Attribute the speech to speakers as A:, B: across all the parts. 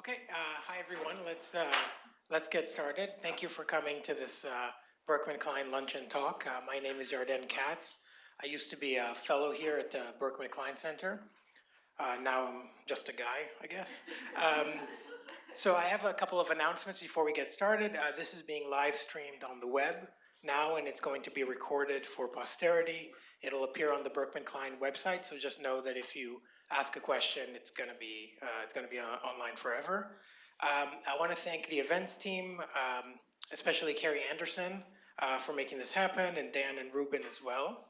A: Okay, uh, hi everyone. Let's uh, let's get started. Thank you for coming to this uh, Berkman Klein Lunch and Talk. Uh, my name is Yarden Katz. I used to be a fellow here at the Berkman Klein Center. Uh, now I'm just a guy, I guess. Um, so I have a couple of announcements before we get started. Uh, this is being live streamed on the web now, and it's going to be recorded for posterity. It'll appear on the Berkman Klein website, so just know that if you ask a question, it's going to be uh, it's going to be on, online forever. Um, I want to thank the events team, um, especially Carrie Anderson, uh, for making this happen, and Dan and Ruben as well.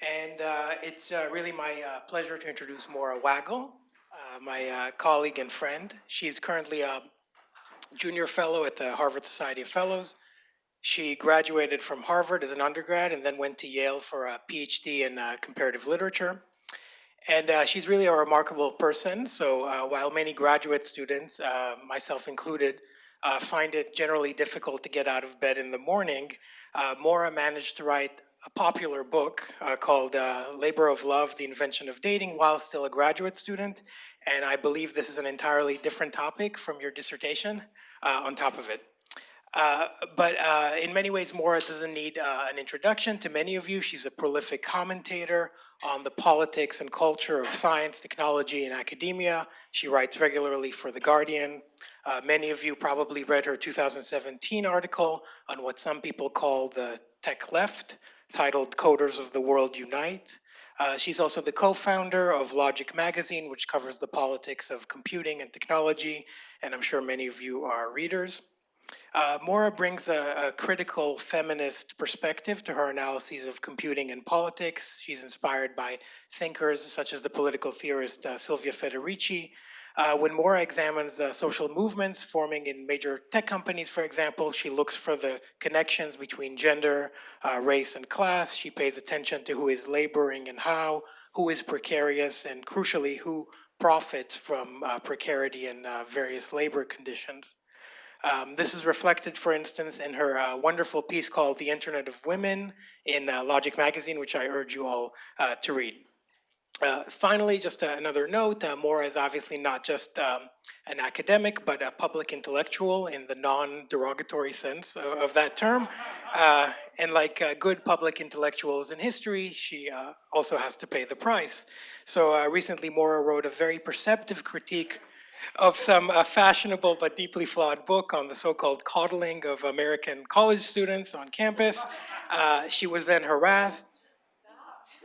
A: And uh, it's uh, really my uh, pleasure to introduce Moira Weigel, uh, my uh, colleague and friend. She's currently a junior fellow at the Harvard Society of Fellows. She graduated from Harvard as an undergrad and then went to Yale for a PhD in uh, comparative literature. And uh, she's really a remarkable person. So uh, while many graduate students, uh, myself included, uh, find it generally difficult to get out of bed in the morning, uh, Moira managed to write a popular book called Labor of Love, The Invention of Dating while still a graduate student. And I believe this is an entirely different topic from your dissertation on top of it. Uh, but uh, in many ways, Moira doesn't need uh, an introduction to many of you. She's a prolific commentator on the politics and culture of science, technology, and academia. She writes regularly for The Guardian. Uh, many of you probably read her 2017 article on what some people call the tech left, titled Coders of the World Unite. Uh, she's also the co-founder of Logic Magazine, which covers the politics of computing and technology, and I'm sure many of you are readers. Uh, Moira brings a, a, critical feminist perspective to her analyses of computing and politics. She's inspired by thinkers such as the political theorist uh, Silvia Federici. Uh, when Moira examines uh, social movements forming in major tech companies, for example, she looks for the connections between gender, uh, race, and class. She pays attention to who is laboring and how, who is precarious, and crucially, who profits from uh, precarity and various labor conditions. Um, this is reflected, for instance, in her uh, wonderful piece called The Internet of Women in uh, Logic Magazine, which I urge you all uh, to read. Uh, finally, just another note, uh, Moira is obviously not just um, an academic, but a public intellectual in the non-derogatory sense of, of, that term. Uh, and like good public intellectuals in history, she also has to pay the price. So recently, Moira wrote a very perceptive critique of some uh, fashionable but deeply flawed book on the so-called coddling of American college students on campus. Uh, she was then harassed.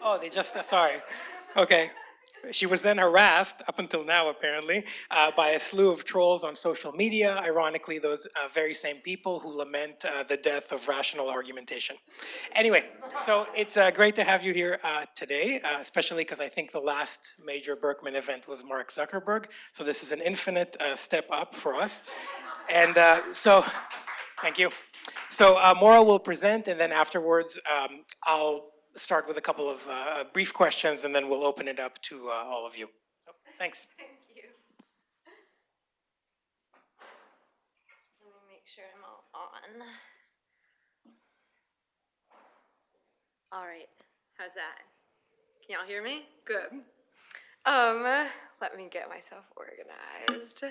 A: Oh, they just, uh, sorry. Okay. She was then harassed, up until now apparently, uh, by a slew of trolls on social media, ironically those uh, very same people who lament uh, the death of rational argumentation. Anyway, so it's uh, great to have you here uh, today, uh, especially because I think the last major Berkman event was Mark Zuckerberg, so this is an infinite step up for us. And so, thank you. So Moira will present, and then afterwards um, I'll start with a couple of uh, brief questions and then we'll open it up to uh, all of you. So, thanks.
B: Thank you. Let me make sure I'm all on. All right, how's that? Can y'all hear me? Good. Um, let me get myself organized.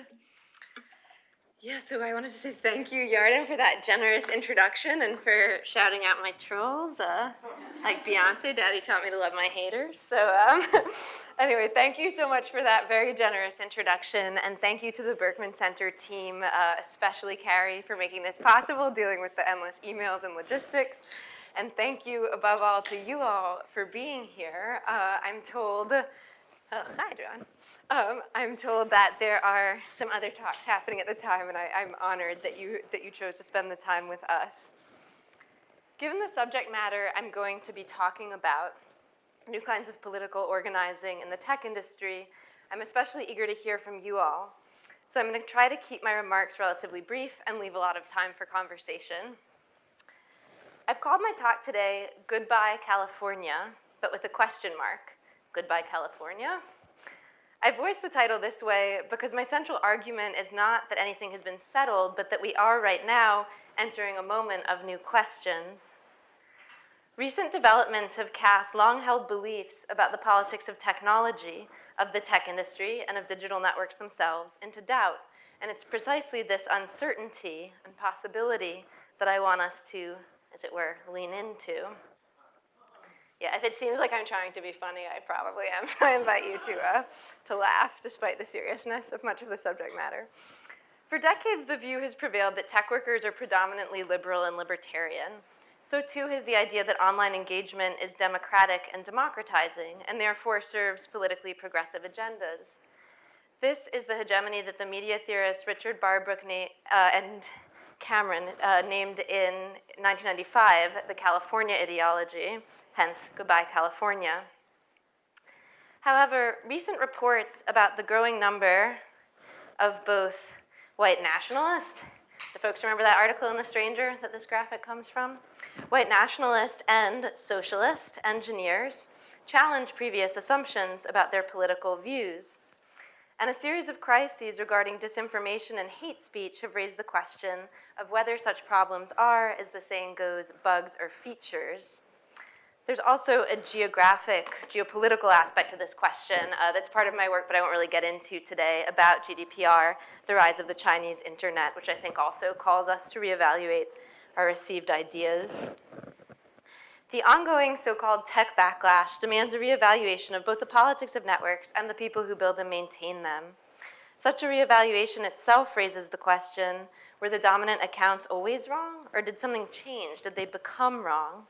B: Yeah, so I wanted to say thank you, Yarden, for that generous introduction and for shouting out my trolls. Uh, like Beyonce, Daddy taught me to love my haters. So um, anyway, thank you so much for that very generous introduction. And thank you to the Berkman Center team, uh, especially Carrie, for making this possible, dealing with the endless emails and logistics. And thank you, above all, to you all for being here. Uh, I'm told, oh, hi, John. Um, I'm told that there are some other talks happening at the time, and I, am honored that you, that you chose to spend the time with us. Given the subject matter I'm going to be talking about, new kinds of political organizing in the tech industry, I'm especially eager to hear from you all. So I'm going to try to keep my remarks relatively brief and leave a lot of time for conversation. I've called my talk today, Goodbye California, but with a question mark. Goodbye California? I voiced the title this way because my central argument is not that anything has been settled, but that we are right now entering a moment of new questions. Recent developments have cast long-held beliefs about the politics of technology, of the tech industry, and of digital networks themselves into doubt, And it's precisely this uncertainty and possibility that I want us to, as it were, lean into. Yeah, if it seems like I'm trying to be funny, I probably am. I invite you to, uh, to laugh despite the seriousness of much of the subject matter. For decades, the view has prevailed that tech workers are predominantly liberal and libertarian. So too has the idea that online engagement is democratic and democratizing, and therefore serves politically progressive agendas. This is the hegemony that the media theorists Richard Barbrook uh, and Cameron uh, named in 1995 the California ideology, hence Goodbye California. However, recent reports about the growing number of both white nationalist, the folks remember that article in The Stranger that this graphic comes from? White nationalist and socialist engineers challenge previous assumptions about their political views. And a series of crises regarding disinformation and hate speech have raised the question of whether such problems are, as the saying goes, bugs or features. There's also a geographic, geopolitical aspect to this question uh, that's part of my work, but I won't really get into today, about GDPR, the rise of the Chinese internet, which I think also calls us to reevaluate our received ideas. The ongoing so-called tech backlash demands a reevaluation of both the politics of networks and the people who build and maintain them. Such a reevaluation itself raises the question, were the dominant accounts always wrong, or did something change? Did they become wrong?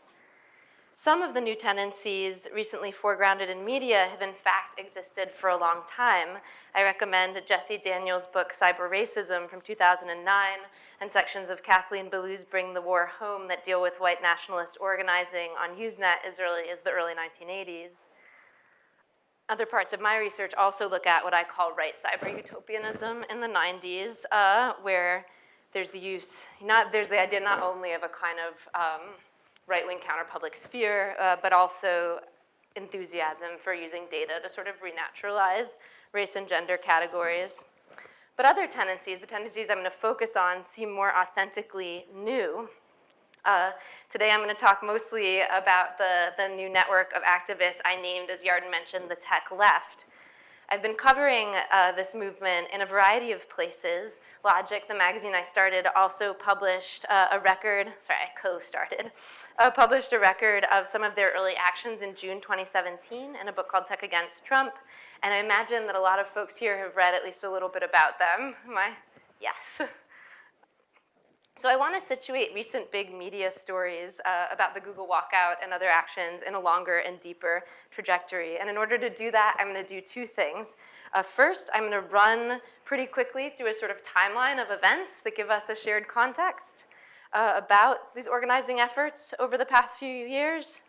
B: Some of the new tendencies recently foregrounded in media have in fact existed for a long time. I recommend Jessie Daniels' book, Cyber Racism from 2009, and sections of Kathleen Belew's Bring the War Home that deal with white nationalist organizing on Usenet as early as the early 1980s. Other parts of my research also look at what I call right cyber utopianism in the 90s, uh, where there's the use, not, there's the idea not only of a kind of um, right-wing counter-public sphere, uh, but also enthusiasm for using data to sort of renaturalize race and gender categories. But other tendencies, the tendencies I'm going to focus on, seem more authentically new. Uh, today I'm going to talk mostly about the, the new network of activists I named, as Yarden mentioned, the tech left. I've been covering uh, this movement in a variety of places. Logic, the magazine I started, also published uh, a record, sorry, I co-started, uh, published a record of some of their early actions in June 2017 in a book called Tech Against Trump. And I imagine that a lot of folks here have read at least a little bit about them. I? Yes. So I want to situate recent big media stories uh, about the Google walkout and other actions in a longer and deeper trajectory. And in order to do that, I'm going to do two things. Uh, first, I'm going to run pretty quickly through a sort of timeline of events that give us a shared context uh, about these organizing efforts over the past few years.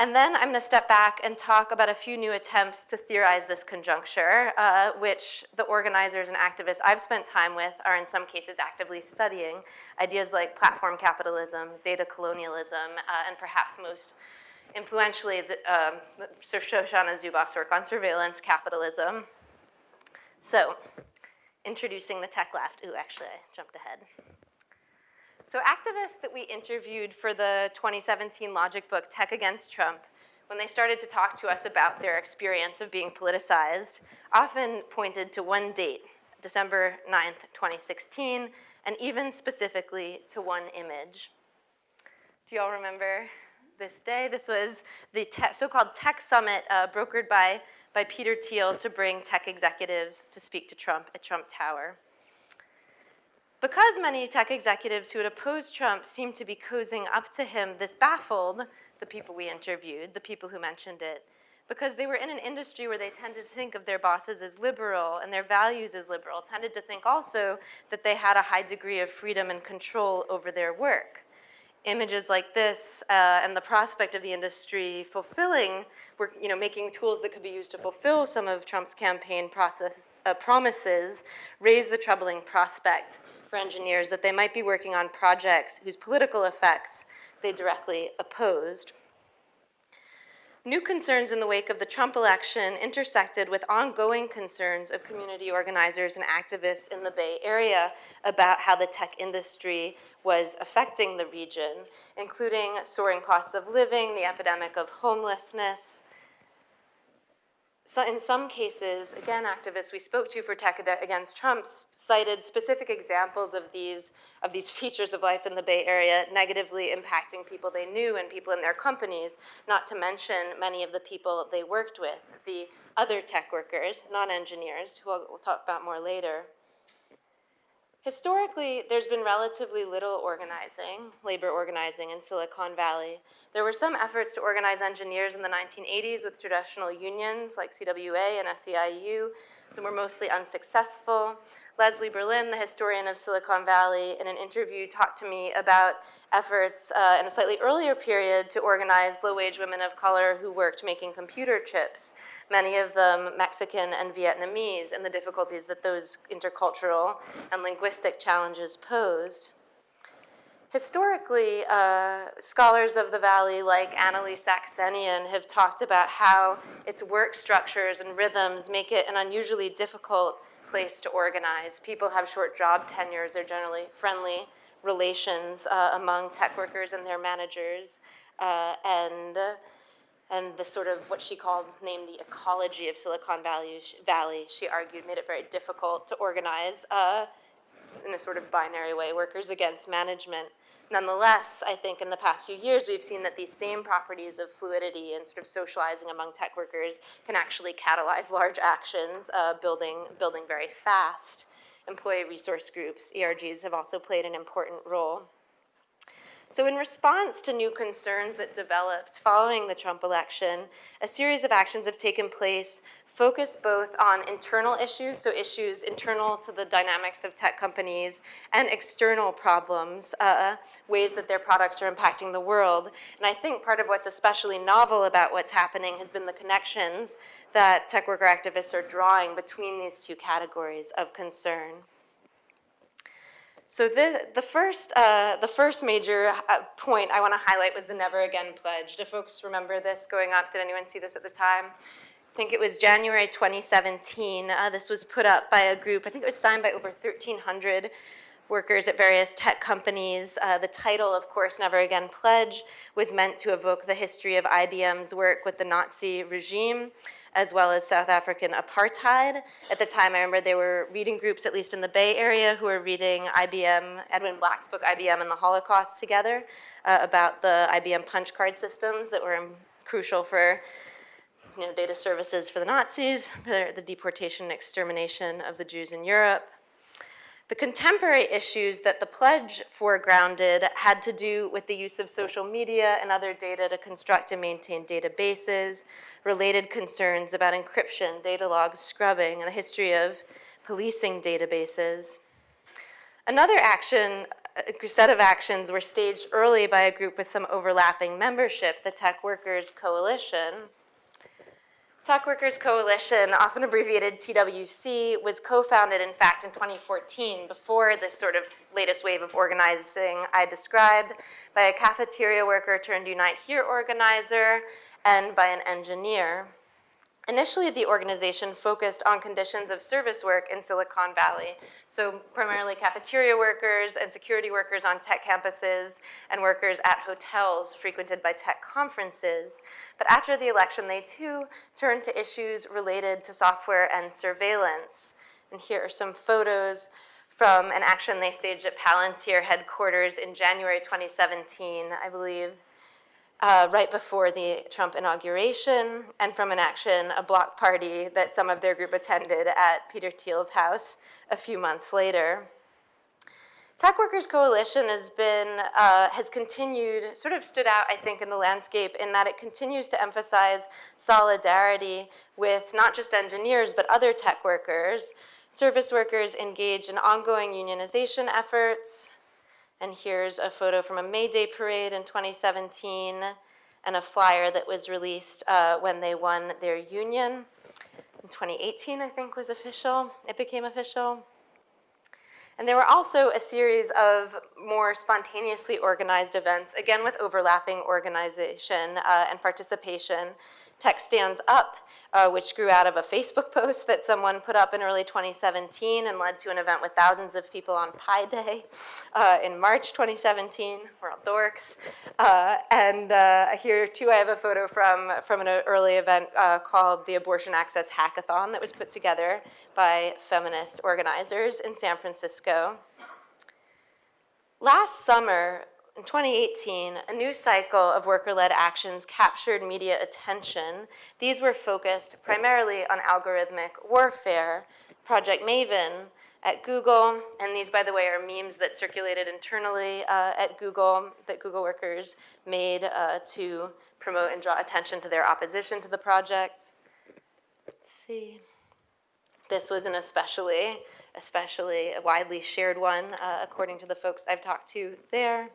B: And then I'm gonna step back and talk about a few new attempts to theorize this conjuncture, uh, which the organizers and activists I've spent time with are in some cases actively studying. Ideas like platform capitalism, data colonialism, uh, and perhaps most influentially, the, um, Shoshana Zuboff's work on surveillance capitalism. So, introducing the tech left. Ooh, actually, I jumped ahead. So activists that we interviewed for the 2017 Logic book, Tech Against Trump, when they started to talk to us about their experience of being politicized, often pointed to one date, December 9th, 2016, and even specifically to one image. Do y'all remember this day? This was the so-called tech summit uh, brokered by, by Peter Thiel to bring tech executives to speak to Trump at Trump Tower. Because many tech executives who had opposed Trump seemed to be cozying up to him, this baffled the people we interviewed, the people who mentioned it, because they were in an industry where they tended to think of their bosses as liberal and their values as liberal, tended to think also that they had a high degree of freedom and control over their work. Images like this uh, and the prospect of the industry fulfilling, work, you know, making tools that could be used to fulfill some of Trump's campaign process, uh, promises raise the troubling prospect for engineers that they might be working on projects whose political effects they directly opposed. New concerns in the wake of the Trump election intersected with ongoing concerns of community organizers and activists in the Bay Area about how the tech industry was affecting the region, including soaring costs of living, the epidemic of homelessness, So in some cases, again, activists we spoke to for Tech Against Trump cited specific examples of these, of these features of life in the Bay Area negatively impacting people they knew and people in their companies, not to mention many of the people they worked with, the other tech workers, non-engineers, who I'll- we'll talk about more later. Historically, there's been relatively little organizing, labor organizing in Silicon Valley. There were some efforts to organize engineers in the 1980s with traditional unions like CWA and SEIU that were mostly unsuccessful. Leslie Berlin, the historian of Silicon Valley, in an interview talked to me about efforts uh, in a slightly earlier period to organize low-wage women of color who worked making computer chips, many of them Mexican and Vietnamese, and the difficulties that those intercultural and linguistic challenges posed. Historically, uh, scholars of the Valley like Annalee Saxenian have talked about how its work structures and rhythms make it an unusually difficult place to organize. People have short job tenures, they're generally friendly relations uh, among tech workers and their managers, uh, and, and the sort of what she called, named the ecology of Silicon Valley, Valley she argued made it very difficult to organize uh, in a sort of binary way, workers against management. Nonetheless, I think in the past few years, we've seen that these same properties of fluidity and sort of socializing among tech workers can actually catalyze large actions, uh, building, building very fast. Employee resource groups, ERGs, have also played an important role. So in response to new concerns that developed following the Trump election, a series of actions have taken place focused both on internal issues, so issues internal to the dynamics of tech companies, and external problems, uh, ways that their products are impacting the world. And I think part of what's especially novel about what's happening has been the connections that tech worker activists are drawing between these two categories of concern. So the, the, first, uh, the first major uh, point I want to highlight was the Never Again Pledge. Do folks remember this going up? Did anyone see this at the time? I think it was January 2017. Uh, this was put up by a group, I think it was signed by over 1,300 workers at various tech companies. Uh, the title, of course, Never Again Pledge, was meant to evoke the history of IBM's work with the Nazi regime as well as South African apartheid. At the time, I remember there were reading groups, at least in the Bay Area, who were reading IBM, Edwin Black's book, IBM and the Holocaust together, uh, about the IBM punch card systems that were um, crucial for you know, data services for the Nazis, for the deportation and extermination of the Jews in Europe. The contemporary issues that the pledge foregrounded had to do with the use of social media and other data to construct and maintain databases, related concerns about encryption, data logs, scrubbing, and the history of policing databases. Another action, a set of actions were staged early by a group with some overlapping membership, the Tech Workers Coalition, Tech Workers Coalition, often abbreviated TWC, was co-founded, in fact, in 2014, before this sort of latest wave of organizing I described, by a cafeteria worker turned Unite Here organizer and by an engineer. Initially, the organization focused on conditions of service work in Silicon Valley, so primarily cafeteria workers and security workers on tech campuses and workers at hotels frequented by tech conferences. But after the election, they too turned to issues related to software and surveillance. And here are some photos from an action they staged at Palantir headquarters in January 2017, I believe uh, right before the Trump inauguration, and from an action, a block party that some of their group attended at Peter Thiel's house a few months later. Tech Workers Coalition has been, uh, has continued, sort of stood out, I think, in the landscape in that it continues to emphasize solidarity with not just engineers, but other tech workers. Service workers engage in ongoing unionization efforts, and here's a photo from a May Day parade in 2017 and a flyer that was released uh, when they won their union. In 2018, I think, was official. It became official. And there were also a series of more spontaneously organized events, again with overlapping organization uh, and participation Tech Stands Up, uh, which grew out of a Facebook post that someone put up in early 2017 and led to an event with thousands of people on Pi Day uh, in March 2017. We're all dorks. Uh, and uh, here too I have a photo from, from an early event uh, called the Abortion Access Hackathon that was put together by feminist organizers in San Francisco. Last summer, in 2018, a new cycle of worker-led actions captured media attention. These were focused primarily on algorithmic warfare. Project Maven at Google, and these, by the way, are memes that circulated internally uh, at Google that Google workers made uh, to promote and draw attention to their opposition to the project. Let's see. This was an especially, especially a widely shared one, uh, according to the folks I've talked to there.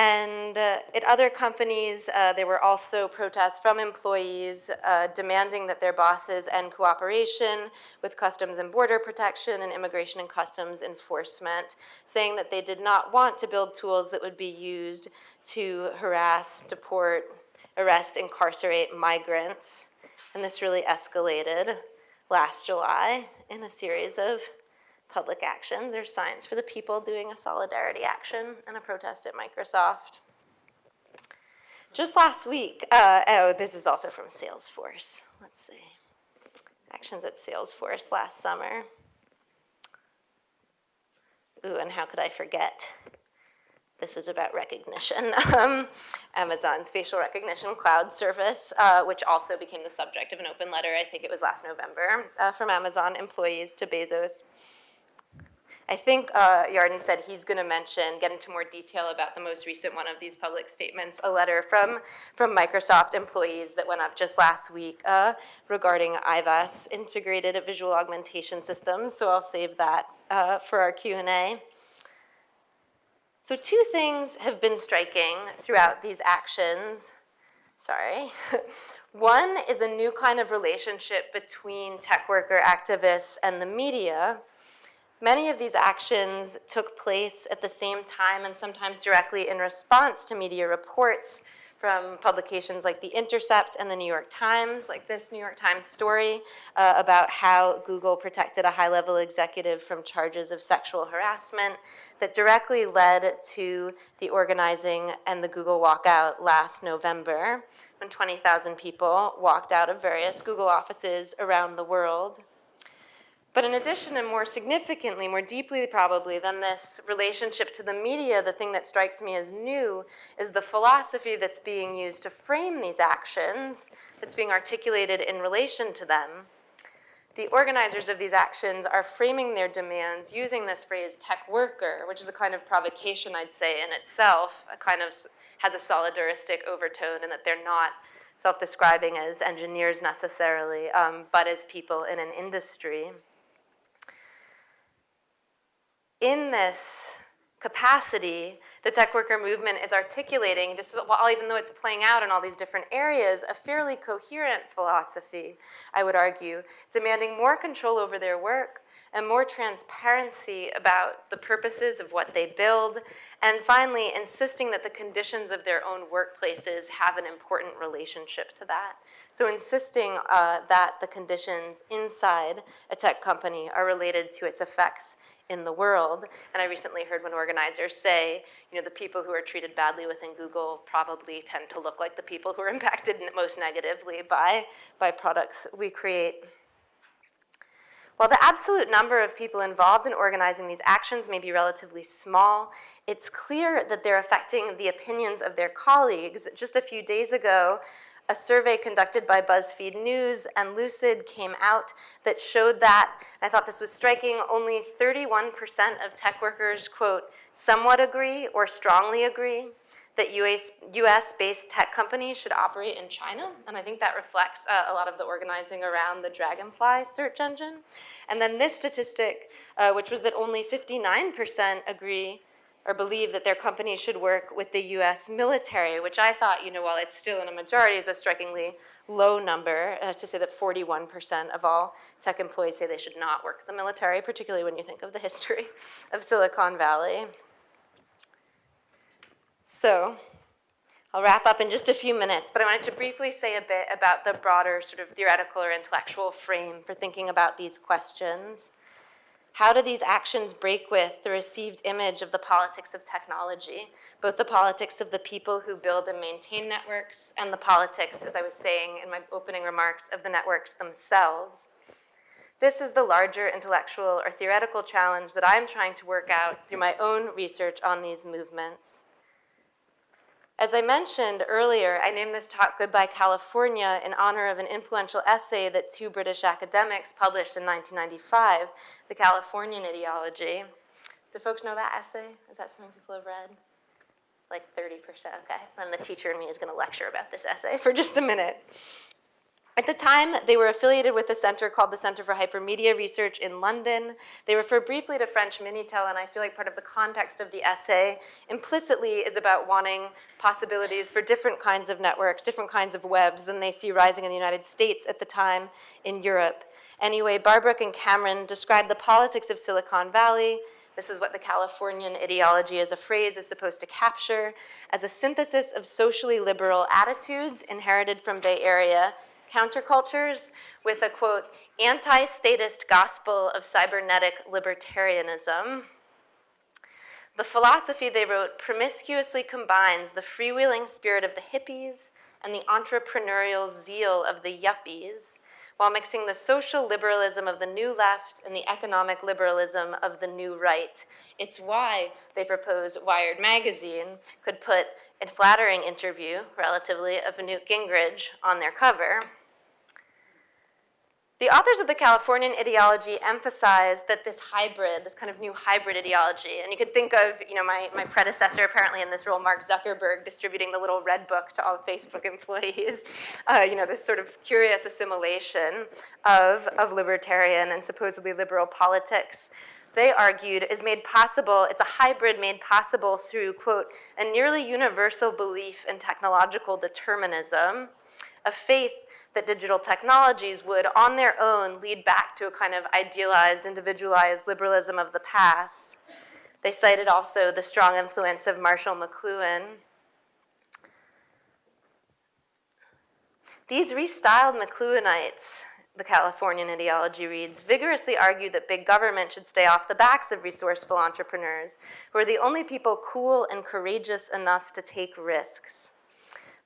B: And uh, at other companies, uh, there were also protests from employees uh, demanding that their bosses end cooperation with Customs and Border Protection and Immigration and Customs Enforcement, saying that they did not want to build tools that would be used to harass, deport, arrest, incarcerate migrants. And this really escalated last July in a series of public actions. There's Science for the People doing a solidarity action and a protest at Microsoft. Just last week, uh, oh, this is also from Salesforce. Let's see. Actions at Salesforce last summer. Ooh, and how could I forget? This is about recognition. Um, Amazon's facial recognition cloud service, uh, which also became the subject of an open letter, I think it was last November, uh, from Amazon employees to Bezos. I think uh, Yarden said he's going to mention, get into more detail about the most recent one of these public statements, a letter from, from Microsoft employees that went up just last week uh, regarding IVAS, Integrated Visual Augmentation Systems, so I'll save that uh, for our Q&A. So two things have been striking throughout these actions. Sorry. One is a new kind of relationship between tech worker activists and the media, Many of these actions took place at the same time and sometimes directly in response to media reports from publications like The Intercept and The New York Times, like this New York Times story uh, about how Google protected a high-level executive from charges of sexual harassment that directly led to the organizing and the Google walkout last November when 20,000 people walked out of various Google offices around the world. But in addition, and more significantly, more deeply probably than this relationship to the media, the thing that strikes me as new is the philosophy that's being used to frame these actions, that's being articulated in relation to them. The organizers of these actions are framing their demands using this phrase tech worker, which is a kind of provocation, I'd say, in itself, a kind of has a solidaristic overtone in that they're not self-describing as engineers necessarily, um, but as people in an industry in this capacity, the tech worker movement is articulating, even though it's playing out in all these different areas, a fairly coherent philosophy, I would argue, demanding more control over their work and more transparency about the purposes of what they build, and finally, insisting that the conditions of their own workplaces have an important relationship to that. So insisting uh, that the conditions inside a tech company are related to its effects in the world. And I recently heard one organizer say, you know, the people who are treated badly within Google probably tend to look like the people who are impacted most negatively by, by products we create. While the absolute number of people involved in organizing these actions may be relatively small, it's clear that they're affecting the opinions of their colleagues. Just a few days ago, a survey conducted by BuzzFeed News and Lucid came out that showed that, I thought this was striking, only 31% of tech workers, quote, somewhat agree or strongly agree that US-based tech companies should operate in China. And I think that reflects uh, a lot of the organizing around the Dragonfly search engine. And then this statistic, uh, which was that only 59% agree or believe that their company should work with the US military, which I thought, you know, while it's still in a majority, is a strikingly low number uh, to say that 41% of all tech employees say they should not work the military, particularly when you think of the history of Silicon Valley. So I'll wrap up in just a few minutes, but I wanted to briefly say a bit about the broader sort of theoretical or intellectual frame for thinking about these questions. How do these actions break with the received image of the politics of technology, both the politics of the people who build and maintain networks and the politics, as I was saying in my opening remarks, of the networks themselves? This is the larger intellectual or theoretical challenge that I'm trying to work out through my own research on these movements. As I mentioned earlier, I named this talk Goodbye California in honor of an influential essay that two British academics published in 1995, The Californian Ideology. Do folks know that essay? Is that something people have read? Like 30%, okay. Then the teacher in me is gonna lecture about this essay for just a minute. At the time, they were affiliated with a center called the Center for Hypermedia Research in London. They refer briefly to French Minitel, and I feel like part of the context of the essay implicitly is about wanting possibilities for different kinds of networks, different kinds of webs than they see rising in the United States at the time in Europe. Anyway, Barbrook and Cameron describe the politics of Silicon Valley, this is what the Californian ideology as a phrase is supposed to capture, as a synthesis of socially liberal attitudes inherited from Bay Area countercultures with a quote, anti-statist gospel of cybernetic libertarianism. The philosophy they wrote promiscuously combines the freewheeling spirit of the hippies and the entrepreneurial zeal of the yuppies while mixing the social liberalism of the new left and the economic liberalism of the new right. It's why they propose Wired magazine could put a flattering interview, relatively, of Newt Gingrich on their cover. The authors of the Californian ideology emphasize that this hybrid, this kind of new hybrid ideology, and you could think of, you know, my, my predecessor apparently in this role, Mark Zuckerberg, distributing the little red book to all Facebook employees, uh, you know, this sort of curious assimilation of, of libertarian and supposedly liberal politics. They argued, is made possible, it's a hybrid made possible through, quote, a nearly universal belief in technological determinism, a faith that digital technologies would, on their own, lead back to a kind of idealized, individualized liberalism of the past. They cited also the strong influence of Marshall McLuhan. These restyled McLuhanites, the Californian ideology reads, vigorously argue that big government should stay off the backs of resourceful entrepreneurs, who are the only people cool and courageous enough to take risks.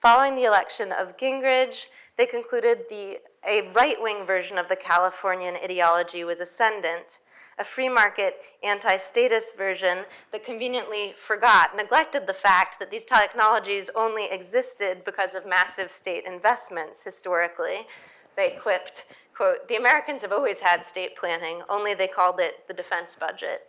B: Following the election of Gingrich, they concluded the, a right-wing version of the Californian ideology was ascendant, a free market, anti-statist version that conveniently forgot, neglected the fact that these technologies only existed because of massive state investments historically. They quipped, quote, the Americans have always had state planning, only they called it the defense budget.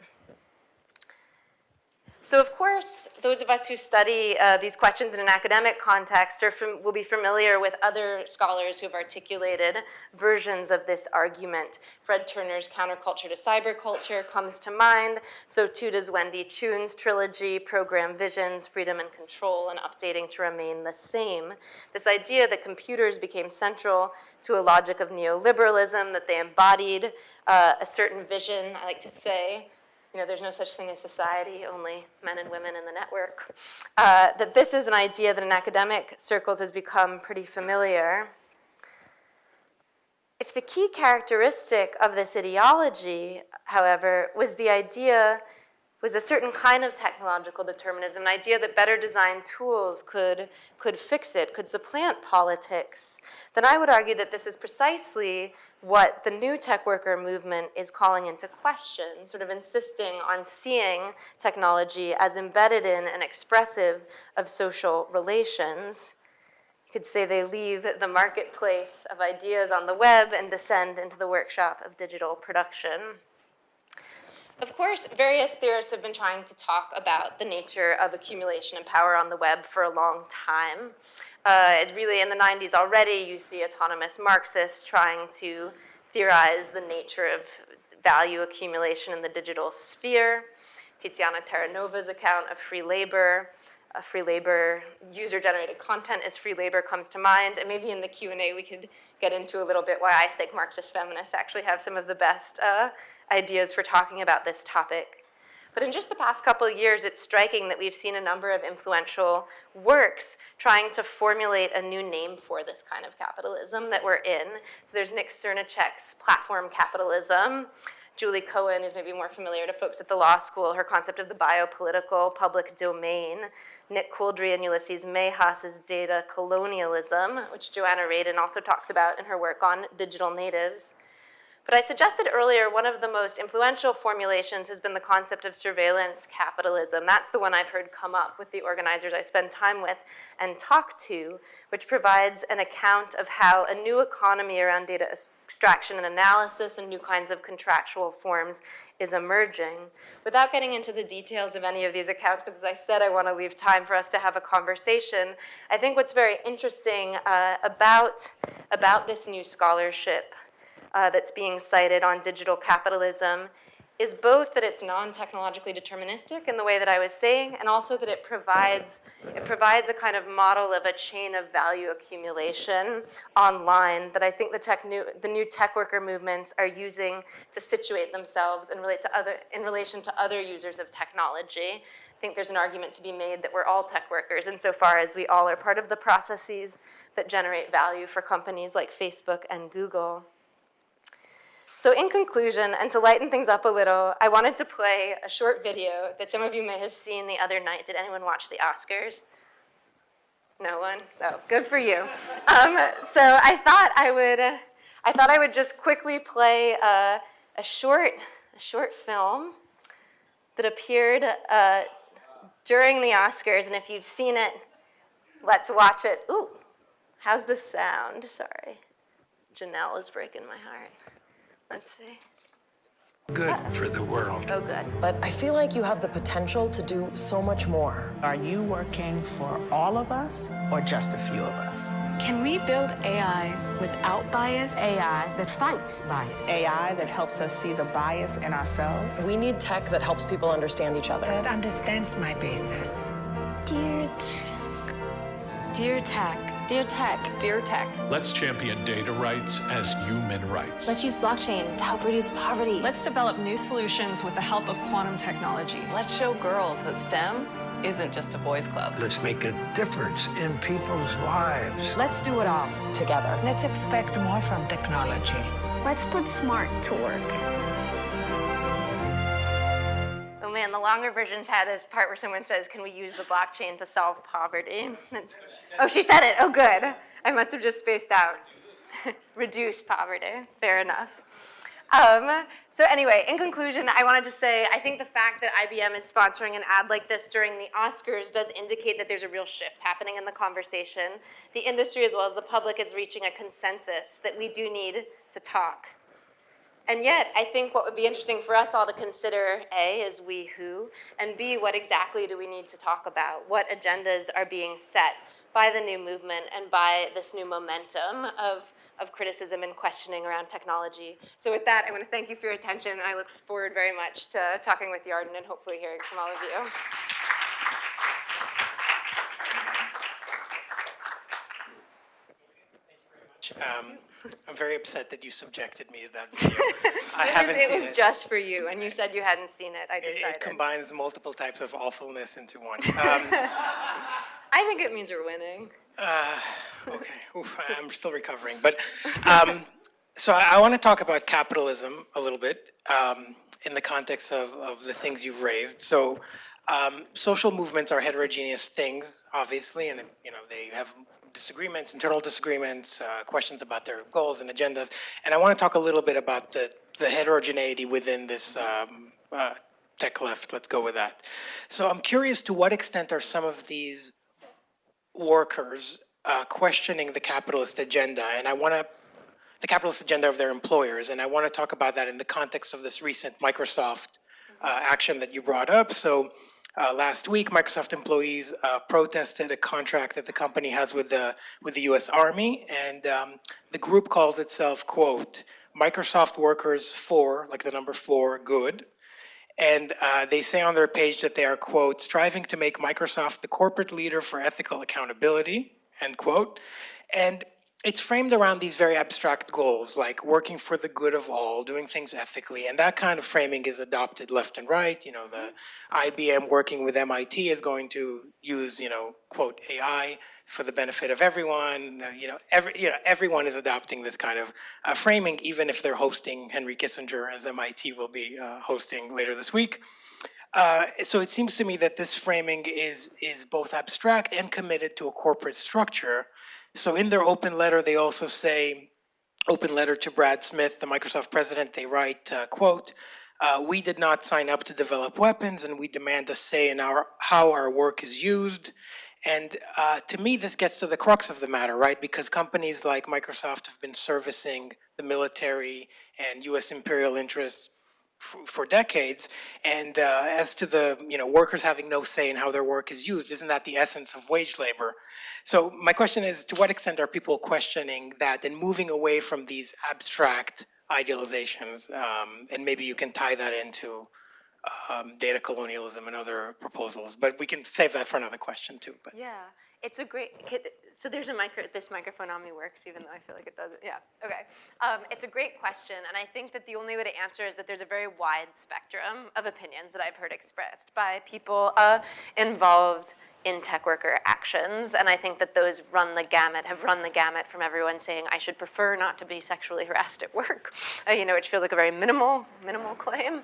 B: So of course, those of us who study uh, these questions in an academic context from, will be familiar with other scholars who have articulated versions of this argument. Fred Turner's Counterculture to Cyberculture comes to mind, so too does Wendy Chun's trilogy, Program Visions, Freedom and Control, and Updating to Remain the Same. This idea that computers became central to a logic of neoliberalism, that they embodied uh, a certain vision, I like to say, you know, there's no such thing as society, only men and women in the network, uh, that this is an idea that in academic circles has become pretty familiar. If the key characteristic of this ideology, however, was the idea was a certain kind of technological determinism, an idea that better designed tools could, could fix it, could supplant politics, then I would argue that this is precisely what the new tech worker movement is calling into question, sort of insisting on seeing technology as embedded in and expressive of social relations. You could say they leave the marketplace of ideas on the web and descend into the workshop of digital production. Of course, various theorists have been trying to talk about the nature of accumulation and power on the web for a long time. Uh, it's really in the 90s already, you see autonomous Marxists trying to theorize the nature of value accumulation in the digital sphere. Tiziana Terranova's account of free labor, free labor, user-generated content as free labor comes to mind, and maybe in the Q&A we could get into a little bit why I think Marxist feminists actually have some of the best uh, ideas for talking about this topic. But in just the past couple of years, it's striking that we've seen a number of influential works trying to formulate a new name for this kind of capitalism that we're in. So there's Nick Srnicek's platform capitalism. Julie Cohen is maybe more familiar to folks at the law school, her concept of the biopolitical public domain. Nick Couldry and Ulises Mejias's data colonialism, which Joanna Radin also talks about in her work on digital natives. But I suggested earlier one of the most influential formulations has been the concept of surveillance capitalism. That's the one I've heard come up with the organizers I spend time with and talk to, which provides an account of how a new economy around data extraction and analysis and new kinds of contractual forms is emerging. Without getting into the details of any of these accounts, because as I said, I want to leave time for us to have a conversation, I think what's very interesting uh, about, about this new scholarship uh, that's being cited on digital capitalism is both that it's non-technologically deterministic in the way that I was saying, and also that it provides, it provides a kind of model of a chain of value accumulation online that I think the, tech new, the new tech worker movements are using to situate themselves and relate to other, in relation to other users of technology. I think there's an argument to be made that we're all tech workers insofar as we all are part of the processes that generate value for companies like Facebook and Google. So in conclusion, and to lighten things up a little, I wanted to play a short video that some of you may have seen the other night. Did anyone watch the Oscars? No one? Oh, good for you. Um, so I thought I would, uh, I thought I would just quickly play uh, a short, a short film that appeared uh, during the Oscars, and if you've seen it, let's watch it. Ooh, how's the sound? Sorry, Janelle is breaking my heart. Let's see.
C: good for the world.
B: Oh, good.
D: But I feel like you have the potential to do so much more.
E: Are you working for all of us or just a few of us?
F: Can we build AI without bias?
G: AI that fights bias.
E: AI that helps us see the bias in ourselves?
D: We need tech that helps people understand each other.
F: that understands my business.
G: Dear Tech.
F: Dear Tech,
G: Dear Tech.
B: Dear Tech.
H: Let's champion data rights as human rights.
G: Let's use blockchain to help reduce poverty.
F: let's develop new solutions with the help of quantum technology.
I: Let's show girls that STEM isn't just a boys' club.
C: Let's make a difference in people's lives.
D: Let's do it all together.
F: Let's expect more from technology.
J: Let's put smart to work.
B: Oh man, the longer versions had this part where someone says, can we use the blockchain to solve poverty? That's- oh, she said it. Oh, good. I must have just spaced out. Reduce poverty. Fair enough. Um, so anyway, in conclusion, I wanted to say I think the fact that IBM is sponsoring an ad like this during the Oscars does indicate that there's a real shift happening in the conversation. The industry as well as the public is reaching a consensus that we do need to talk. And yet, I think what would be interesting for us all to consider, A, is we who, and B, what exactly do we need to talk about? What agendas are being set by the new movement and by this new momentum of, of criticism and questioning around technology? So with that, I want to thank you for your attention, I look forward very much to talking with Yarden and hopefully hearing from all of you.
A: Um, I'm very upset that you subjected me to that video. I
B: It was-
A: haven't
B: It
A: seen
B: was
A: it.
B: just for you, and you said you hadn't seen it, I
A: It-
B: decided.
A: It combines multiple types of awfulness into one. Um,
B: I think it means you're winning.
A: Okay, Oof, I'm still recovering. But, um, so I, I want to talk about capitalism a little bit um, in the context of, of the things you've raised. So um, social movements are heterogeneous things, obviously, and, you know, they have disagreements, internal disagreements, uh, questions about their goals and agendas. And I want to talk a little bit about the, the heterogeneity within this um, uh, tech left. Let's go with that. So I'm curious to what extent are some of these workers uh, questioning the capitalist agenda, and I want to, the capitalist agenda of their employers, and I want to talk about that in the context of this recent Microsoft uh, action that you brought up. So uh, last week, Microsoft employees uh, protested a contract that the company has with the with the U.S. Army, and um, the group calls itself "quote Microsoft Workers for like the number four good." And uh, they say on their page that they are, quote, striving to make Microsoft the corporate leader for ethical accountability, end quote. And it's framed around these very abstract goals, like working for the good of all, doing things ethically, and that kind of framing is adopted left and right. You know, the IBM working with MIT is going to use, you know, quote, AI for the benefit of everyone. Uh, You know, every, you know, everyone is adopting this kind of uh, framing, even if they're hosting Henry Kissinger, as MIT will be uh, hosting later this week. Uh, so it seems to me that this framing is, is both abstract and committed to a corporate structure. So in their open letter, they also say, open letter to Brad Smith, the Microsoft president, they write, uh, quote, uh, we did not sign up to develop weapons and we demand a say in our, how our work is used. And uh, to me, this gets to the crux of the matter, right? Because companies like Microsoft have been servicing the military and US imperial interests for decades. And uh, as to the you know workers having no say in how their work is used, isn't that the essence of wage labor? So my question is, to what extent are people questioning that and moving away from these abstract idealizations? Um, and maybe you can tie that into um, data colonialism and other proposals, but we can save that for another question too. But
B: Yeah, it's a great, so there's a micro, this microphone on me works, even though I feel like it doesn't, yeah, okay. Um, it's a great question, and I think that the only way to answer is that there's a very wide spectrum of opinions that I've heard expressed by people uh, involved in tech worker actions, and I think that those run the gamut, have run the gamut from everyone saying, I should prefer not to be sexually harassed at work, uh, you know, which feels like a very minimal, minimal claim,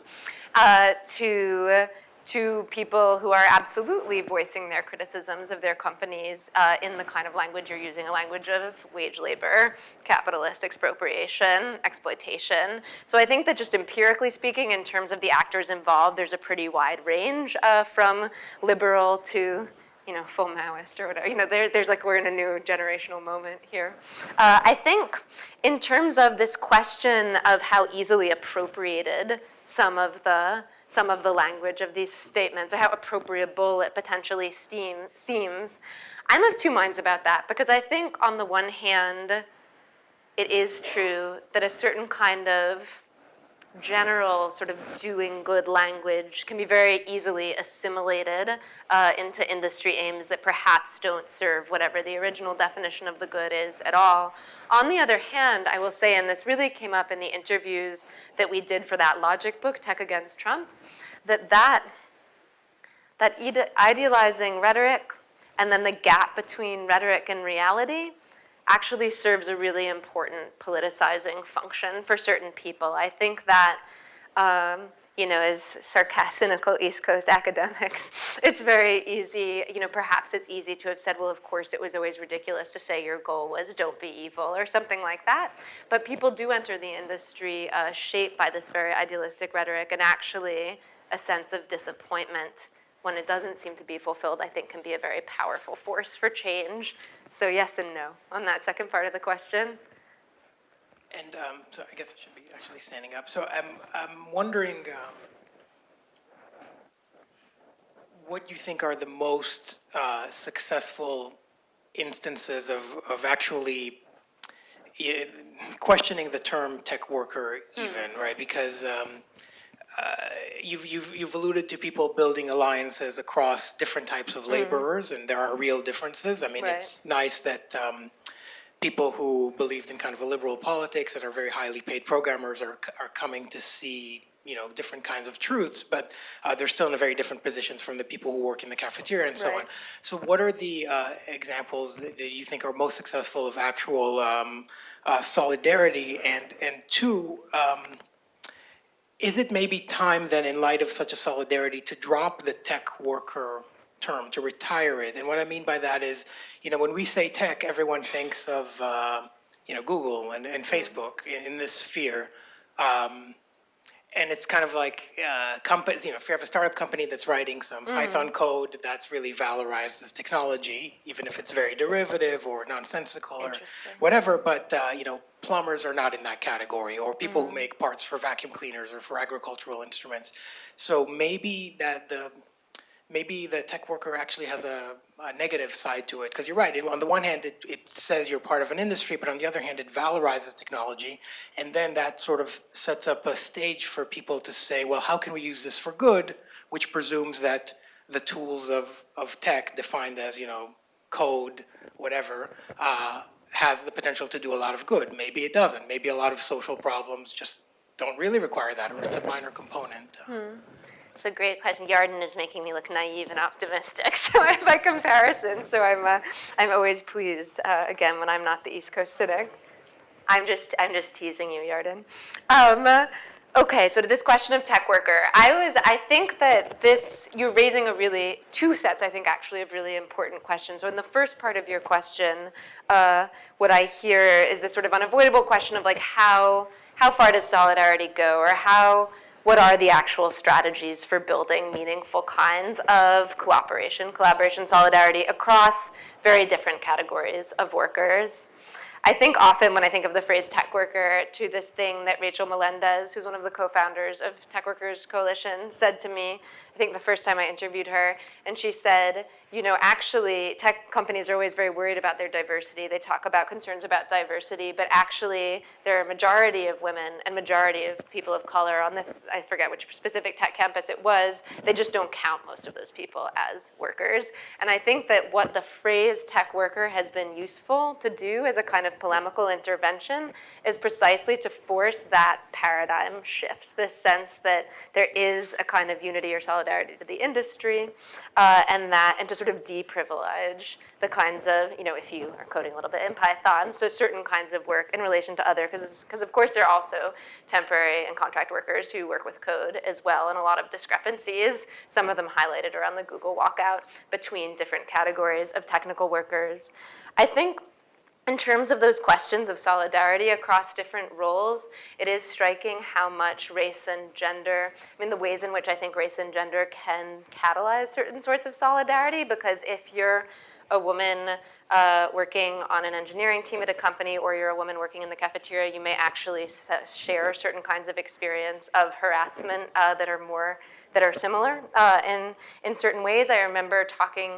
B: uh, to to people who are absolutely voicing their criticisms of their companies uh, in the kind of language you're using, a language of wage labor, capitalist expropriation, exploitation. So I think that just empirically speaking, in terms of the actors involved, there's a pretty wide range uh, from liberal to you know, full Maoist or whatever. You know, there, there's like, we're in a new generational moment here. Uh, I think in terms of this question of how easily appropriated some of the some of the language of these statements or how appropriable it potentially seems. I'm of two minds about that because I think on the one hand, it is true that a certain kind of general sort of doing good language can be very easily assimilated uh, into industry aims that perhaps don't serve whatever the original definition of the good is at all. On the other hand, I will say, and this really came up in the interviews that we did for that logic book, Tech Against Trump, that that, that ide idealizing rhetoric and then the gap between rhetoric and reality actually serves a really important politicizing function for certain people. I think that, um, you know, as sarcastic, cynical East Coast academics, it's very easy, you know, perhaps it's easy to have said, well, of course, it was always ridiculous to say your goal was don't be evil or something like that. But people do enter the industry uh, shaped by this very idealistic rhetoric and actually a sense of disappointment when it doesn't seem to be fulfilled, I think can be a very powerful force for change. So yes and no on that second part of the question.
A: And um, so I guess I should be actually standing up. So I'm, I'm wondering um, what you think are the most uh, successful instances of, of actually questioning the term tech worker even, right? Because um, you've, you've, you've alluded to people building alliances across different types of laborers, and there are real differences. I mean,
B: Right.
A: it's nice that um, people who believed in kind of a liberal politics that are very highly paid programmers are, are coming to see you know different kinds of truths but uh, they're still in a very different positions from the people who work in the cafeteria and so on so what are the uh, examples that, that you think are most successful of actual um, uh, solidarity and and two um, is it maybe time then, in light of such a solidarity, to drop the tech worker term, to retire it? And what I mean by that is, you know, when we say tech, everyone thinks of, uh, you know, Google and, and Facebook in, in this sphere. Um, and it's kind of like uh, companies, you know, if you have a startup company that's writing some Python code that's really valorized as technology, even if it's very derivative or nonsensical or whatever, but, uh, you know, plumbers are not in that category, or people who make parts for vacuum cleaners or for agricultural instruments. So maybe that the, maybe the tech worker actually has a, a negative side to it. Because you're right, it- on the one hand, it, it says you're part of an industry, but on the other hand, it valorizes technology. And then that sort of sets up a stage for people to say, well, how can we use this for good? Which presumes that the tools of, of tech defined as, you know, code, whatever, uh, has the potential to do a lot of good. Maybe it doesn't. Maybe a lot of social problems just don't really require that, or it's a minor component. Uh,
B: It's a great question. Yarden is making me look naive and optimistic, so by comparison, so I'm, uh, I'm always pleased, uh, again, when I'm not the East Coast cynic. I'm just, I'm just teasing you, Yarden. Um, okay, so to this question of tech worker, I was, I think that this, you're raising a really, two sets, I think, actually, of really important questions. So in the first part of your question, uh, what I hear is this sort of unavoidable question of like how, how far does solidarity go, or how, what are the actual strategies for building meaningful kinds of cooperation, collaboration, solidarity across very different categories of workers. I think often when I think of the phrase tech worker to this thing that Rachel Melendez, who's one of the co-founders of Tech Workers Coalition, said to me, think the first time I interviewed her, and she said, you know, actually, tech companies are always very worried about their diversity. They talk about concerns about diversity, but actually, there are a majority of women and majority of people of color on this, I forget which specific tech campus it was, they just don't count most of those people as workers. And I think that what the phrase tech worker has been useful to do as a kind of polemical intervention is precisely to force that paradigm shift, this sense that there is a kind of unity or solidarity to the industry, uh, and that, and to sort of deprivilege the kinds of, you know, if you are coding a little bit in Python, so certain kinds of work in relation to other, because of course there are also temporary and contract workers who work with code as well, and a lot of discrepancies, some of them highlighted around the Google walkout, between different categories of technical workers. I think in terms of those questions of solidarity across different roles, it is striking how much race and gender, I mean the ways in which I think race and gender can catalyze certain sorts of solidarity, because if you're a woman uh, working on an engineering team at a company or you're a woman working in the cafeteria, you may actually share certain kinds of experience of harassment uh, that are more, that are similar uh, in, in certain ways. I remember talking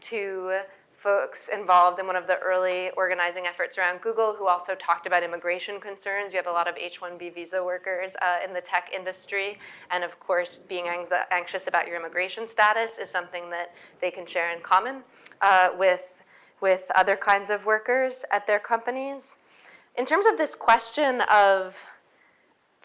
B: to folks involved in one of the early organizing efforts around Google who also talked about immigration concerns. You have a lot of H-1B visa workers uh, in the tech industry. And of course, being anxious about your immigration status is something that they can share in common uh, with, with other kinds of workers at their companies. In terms of this question of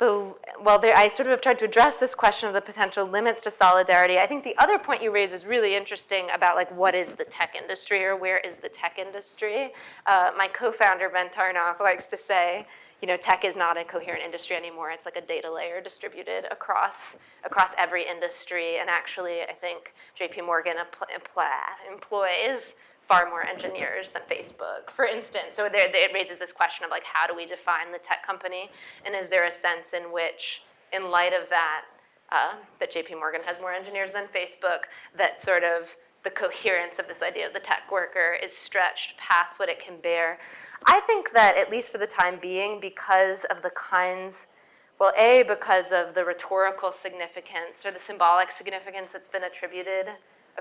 B: the, well, there, I sort of have tried to address this question of the potential limits to solidarity. I think the other point you raise is really interesting about like what is the tech industry or where is the tech industry. Uh, my co-founder Ben Tarnoff likes to say, you know, tech is not a coherent industry anymore. It's like a data layer distributed across across every industry. And actually, I think J.P. Morgan employs far more engineers than Facebook, for instance. So there, it raises this question of like, how do we define the tech company? And is there a sense in which, in light of that, uh, that JP Morgan has more engineers than Facebook, that sort of the coherence of this idea of the tech worker is stretched past what it can bear. I think that, at least for the time being, because of the kinds, well, A, because of the rhetorical significance or the symbolic significance that's been attributed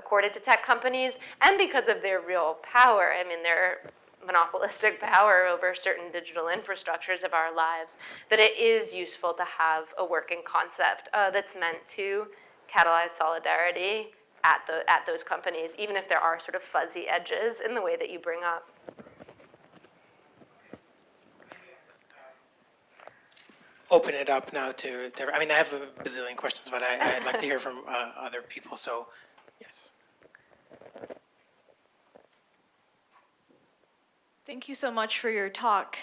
B: accorded to tech companies and because of their real power. I mean, their monopolistic power over certain digital infrastructures of our lives, that it is useful to have a working concept uh, that's meant to catalyze solidarity at, the, at those companies, even if there are sort of fuzzy edges in the way that you bring up.
A: Open it up now to, to I mean, I have a bazillion questions, but I, I'd like to hear from uh, other people, so Yes.
K: Thank you so much for your talk.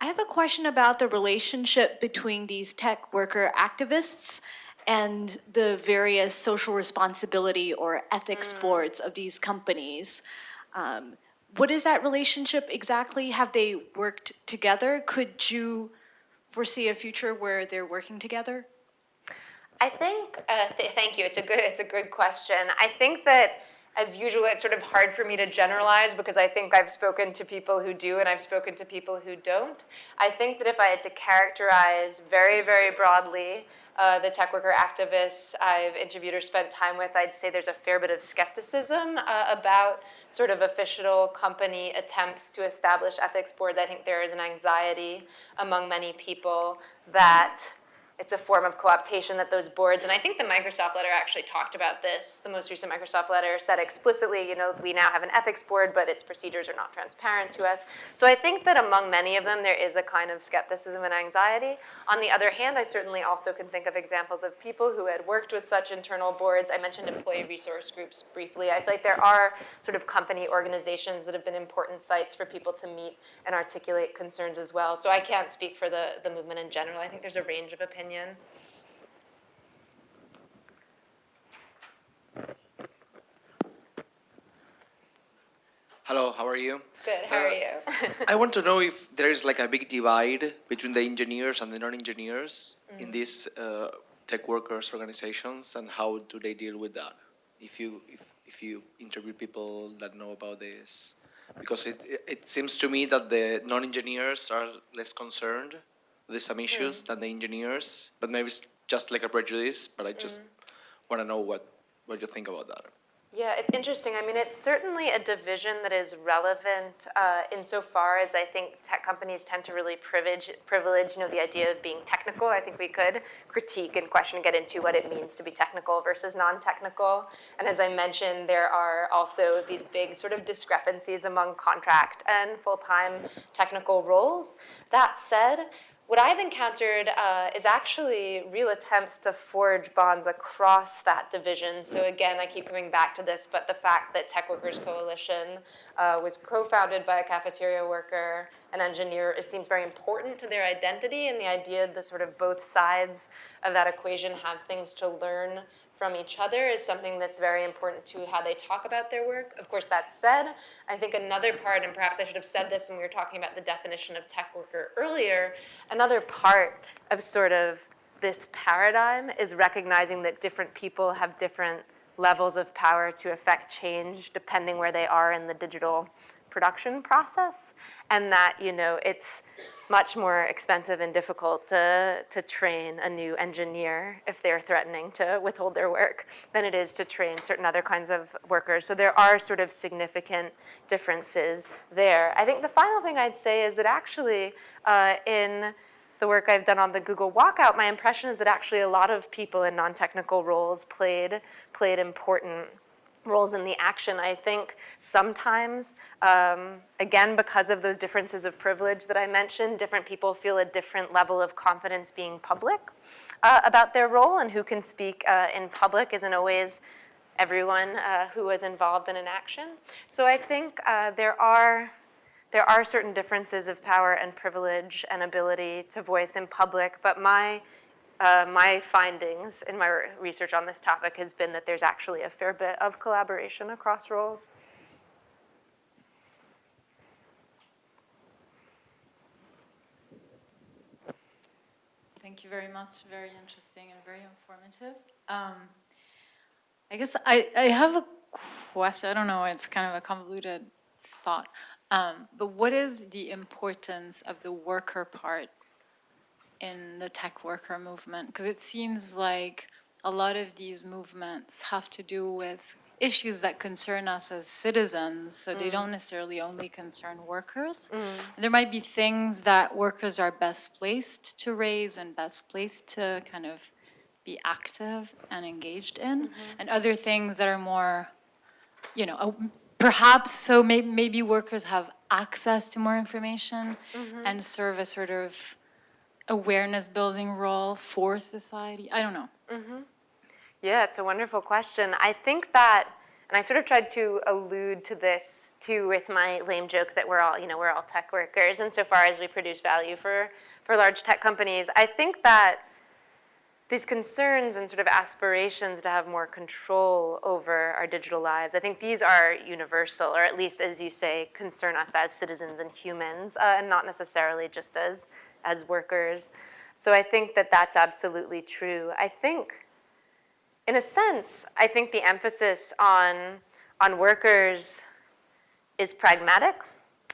K: I have a question about the relationship between these tech worker activists and the various social responsibility or ethics mm. boards of these companies. Um, what is that relationship exactly? Have they worked together? Could you foresee a future where they're working together?
B: I think, uh, th thank you, it's a, good, it's a good question. I think that as usual, it's sort of hard for me to generalize because I think I've spoken to people who do and I've spoken to people who don't. I think that if I had to characterize very, very broadly uh, the tech worker activists I've interviewed or spent time with, I'd say there's a fair bit of skepticism uh, about sort of official company attempts to establish ethics boards. I think there is an anxiety among many people that it's a form of co-optation that those boards, and I think the Microsoft letter actually talked about this. The most recent Microsoft letter said explicitly, you know, we now have an ethics board, but its procedures are not transparent to us. So I think that among many of them, there is a kind of skepticism and anxiety. On the other hand, I certainly also can think of examples of people who had worked with such internal boards. I mentioned employee resource groups briefly. I feel like there are sort of company organizations that have been important sites for people to meet and articulate concerns as well. So I can't speak for the, the movement in general. I think there's a range of opinion.
L: Hello, how are you?
B: Good, how are you?
L: I want to know if there is like a big divide between the engineers and the non-engineers in these uh, tech workers organizations and how do they deal with that? If you, if, if you interview people that know about this, because it, it- it seems to me that the non-engineers are less concerned with some issues than the engineers, but maybe it's just like a prejudice, but I just want to know what, what you think about that.
B: Yeah, it's interesting. I mean, it's certainly a division that is relevant uh, insofar as I think tech companies tend to really privilege, privilege, you know, the idea of being technical. I think we could critique and question, get into what it means to be technical versus non-technical. And as I mentioned, there are also these big sort of discrepancies among contract and full-time technical roles. That said, what I've encountered uh, is actually real attempts to forge bonds across that division. So again, I keep coming back to this, but the fact that Tech Workers Coalition uh, was co-founded by a cafeteria worker, an engineer, it seems very important to their identity and the idea that sort of both sides of that equation have things to learn from each other is something that's very important to how they talk about their work. Of course, that said, I think another part, and perhaps I should have said this when we were talking about the definition of tech worker earlier, another part of sort of this paradigm is recognizing that different people have different levels of power to affect change depending where they are in the digital production process, and that, you know, it's much more expensive and difficult to, to train a new engineer if they're threatening to withhold their work than it is to train certain other kinds of workers. So there are sort of significant differences there. I think the final thing I'd say is that actually uh, in the work I've done on the Google Walkout, my impression is that actually a lot of people in non-technical roles played, played important roles in the action. I think sometimes, um, again, because of those differences of privilege that I mentioned, different people feel a different level of confidence being public uh, about their role and who can speak uh, in public isn't always everyone uh, who was involved in an action. So I think uh, there are there are certain differences of power and privilege and ability to voice in public, but my uh, my findings in my research on this topic has been that there's actually a fair bit of collaboration across roles.
M: Thank you very much. Very interesting and very informative. Um, I guess I, I have a question. I don't know, it's kind of a convoluted thought. Um, but what is the importance of the worker part in the tech worker movement? Because it seems like a lot of these movements have to do with issues that concern us as citizens, so they don't mm. necessarily only concern workers. Mm. There might be things that workers are best placed to raise and best placed to kind of be active and engaged in, mm-hmm. and other things that are more, you know, uh, perhaps so may, maybe workers have access to more information mm-hmm. and serve a sort of awareness building role for society. I don't know.
B: Yeah, it's a wonderful question. I think that, and I sort of tried to allude to this too with my lame joke that we're all, you know, we're all tech workers insofar as we produce value for, for large tech companies. I think that these concerns and sort of aspirations to have more control over our digital lives, I think these are universal, or at least, as you say, concern us as citizens and humans, uh, and not necessarily just as, as workers. So I think that that's absolutely true. I think, in a sense, I think the emphasis on, on workers is pragmatic.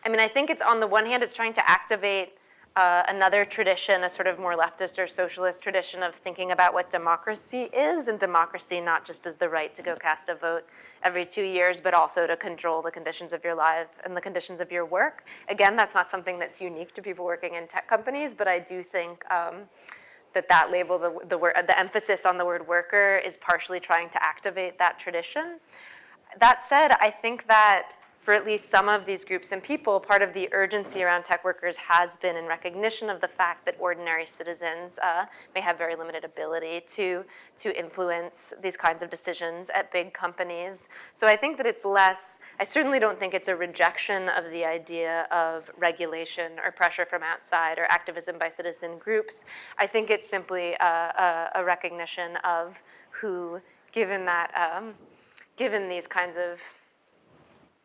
B: I mean, I think it's on the one hand, it's trying to activate uh, another tradition, a sort of more leftist or socialist tradition of thinking about what democracy is, and democracy not just as the right to go cast a vote every two years, but also to control the conditions of your life and the conditions of your work. Again, that's not something that's unique to people working in tech companies, but I do think um, that that label, the, the, word, the emphasis on the word worker is partially trying to activate that tradition. That said, I think that for at least some of these groups and people, part of the urgency around tech workers has been in recognition of the fact that ordinary citizens uh, may have very limited ability to, to influence these kinds of decisions at big companies. So I think that it's less, I certainly don't think it's a rejection of the idea of regulation or pressure from outside or activism by citizen groups. I think it's simply a, a, a recognition of who, given that, um, given these kinds of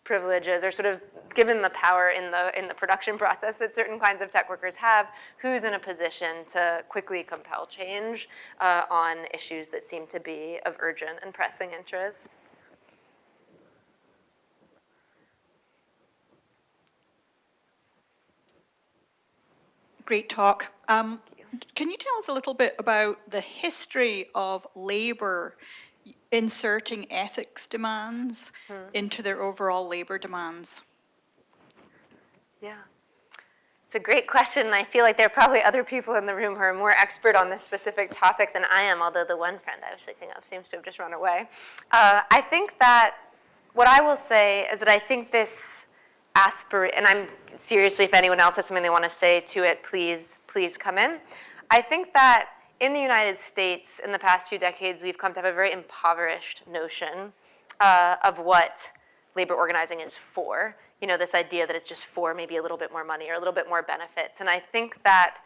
B: privileges or sort of given the power in the in the production process that certain kinds of tech workers have, who's in a position to quickly compel change uh, on issues that seem to be of urgent and pressing interest.
N: Great talk. Um, can you tell us a little bit about the history of labor inserting ethics demands
B: Hmm.
N: into their overall labor demands?
B: Yeah. It's a great question, and I feel like there are probably other people in the room who are more expert on this specific topic than I am, although the one friend I was thinking of seems to have just run away. Uh, I think that what I will say is that I think this aspirate, and I'm seriously, if anyone else has something they want to say to it, please, please come in. I think that in the United States, in the past two decades, we've come to have a very impoverished notion uh, of what labor organizing is for. You know, this idea that it's just for maybe a little bit more money or a little bit more benefits. And I think that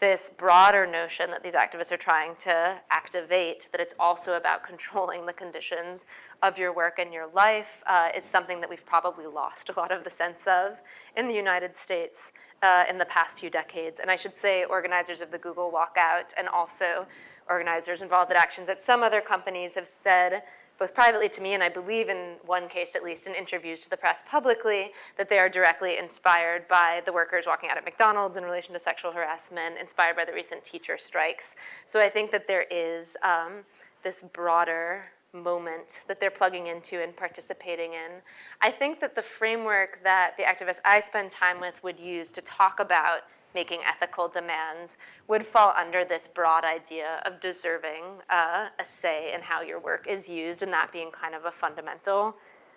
B: this broader notion that these activists are trying to activate, that it's also about controlling the conditions of your work and your life, uh, is something that we've probably lost a lot of the sense of in the United States uh, in the past two decades. And I should say organizers of the Google walkout and also organizers involved in actions at some other companies have said both privately to me and I believe in one case at least in interviews to the press publicly, that they are directly inspired by the workers walking out at McDonald's in relation to sexual harassment, inspired by the recent teacher strikes. So I think that there is um, this broader moment that they're plugging into and participating in. I think that the framework that the activists I spend time with would use to talk about making ethical demands would fall under this broad idea of deserving uh, a say in how your work is used and that being kind of a fundamental,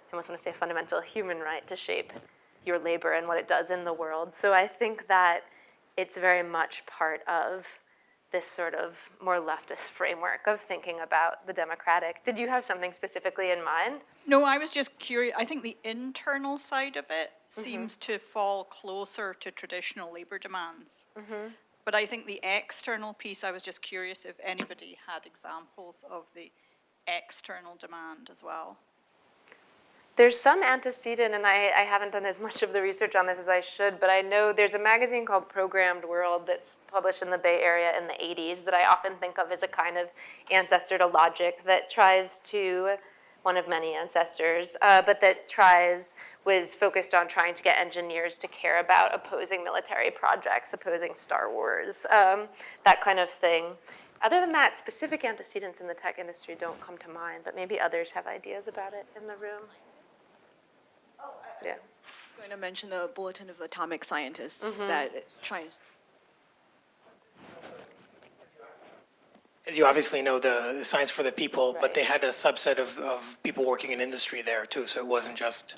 B: I almost want to say fundamental human right to shape your labor and what it does in the world. So I think that it's very much part of this sort of more leftist framework of thinking about the democratic. Did you have something specifically in mind?
N: No, I was just curious. I think the internal side of it
B: Mm-hmm.
N: seems to fall closer to traditional labor demands.
B: Mm-hmm.
N: But I think the external piece, I was just curious if anybody had examples of the external demand as well.
B: There's some antecedent, and I, I haven't done as much of the research on this as I should, but I know there's a magazine called Processed World that's published in the Bay Area in the 80s that I often think of as a kind of ancestor to logic that tries to, one of many ancestors, uh, but that tries, was focused on trying to get engineers to care about opposing military projects, opposing Star Wars, um, that kind of thing. Other than that, specific antecedents in the tech industry don't come to mind, but maybe others have ideas about it in the room. Yeah.
K: going to mention the Bulletin of Atomic Scientists
B: Mhm.
K: that is trying.
A: As you obviously know, the, the Science for the People, but they had a subset of, of people working in industry there too, so it wasn't just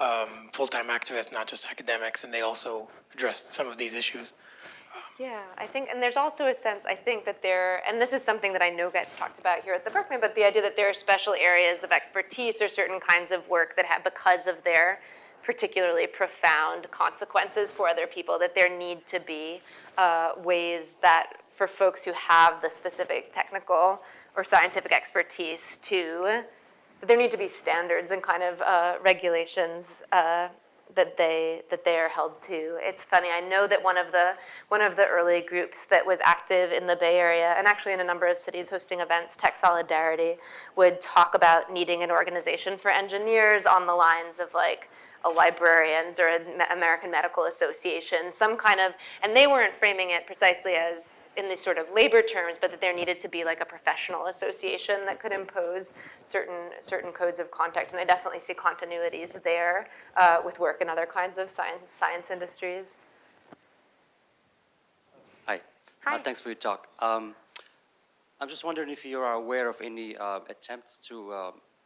A: um, full-time activists, not just academics, and they also addressed some of these issues.
B: Yeah, I think, and there's also a sense, I think that there, and this is something that I know gets talked about here at the Berkman, but the idea that there are special areas of expertise or certain kinds of work that have, because of their particularly profound consequences for other people, that there need to be uh, ways that for folks who have the specific technical or scientific expertise to, that there need to be standards and kind of uh, regulations uh, that they that they are held to. It's funny. I know that one of the one of the early groups that was active in the Bay Area and actually in a number of cities hosting events, Tech Solidarity, would talk about needing an organization for engineers on the lines of like a librarians or an American Medical Association, some kind of, and they weren't framing it precisely as in these sort of labor terms, but that there needed to be like a professional association that could impose certain certain codes of conduct. And I definitely see continuities there uh, with work in other kinds of science science industries.
O: Hi.
B: Hi.
O: Uh, thanks for your talk. Um, I'm just wondering if you are aware of any uh, attempts to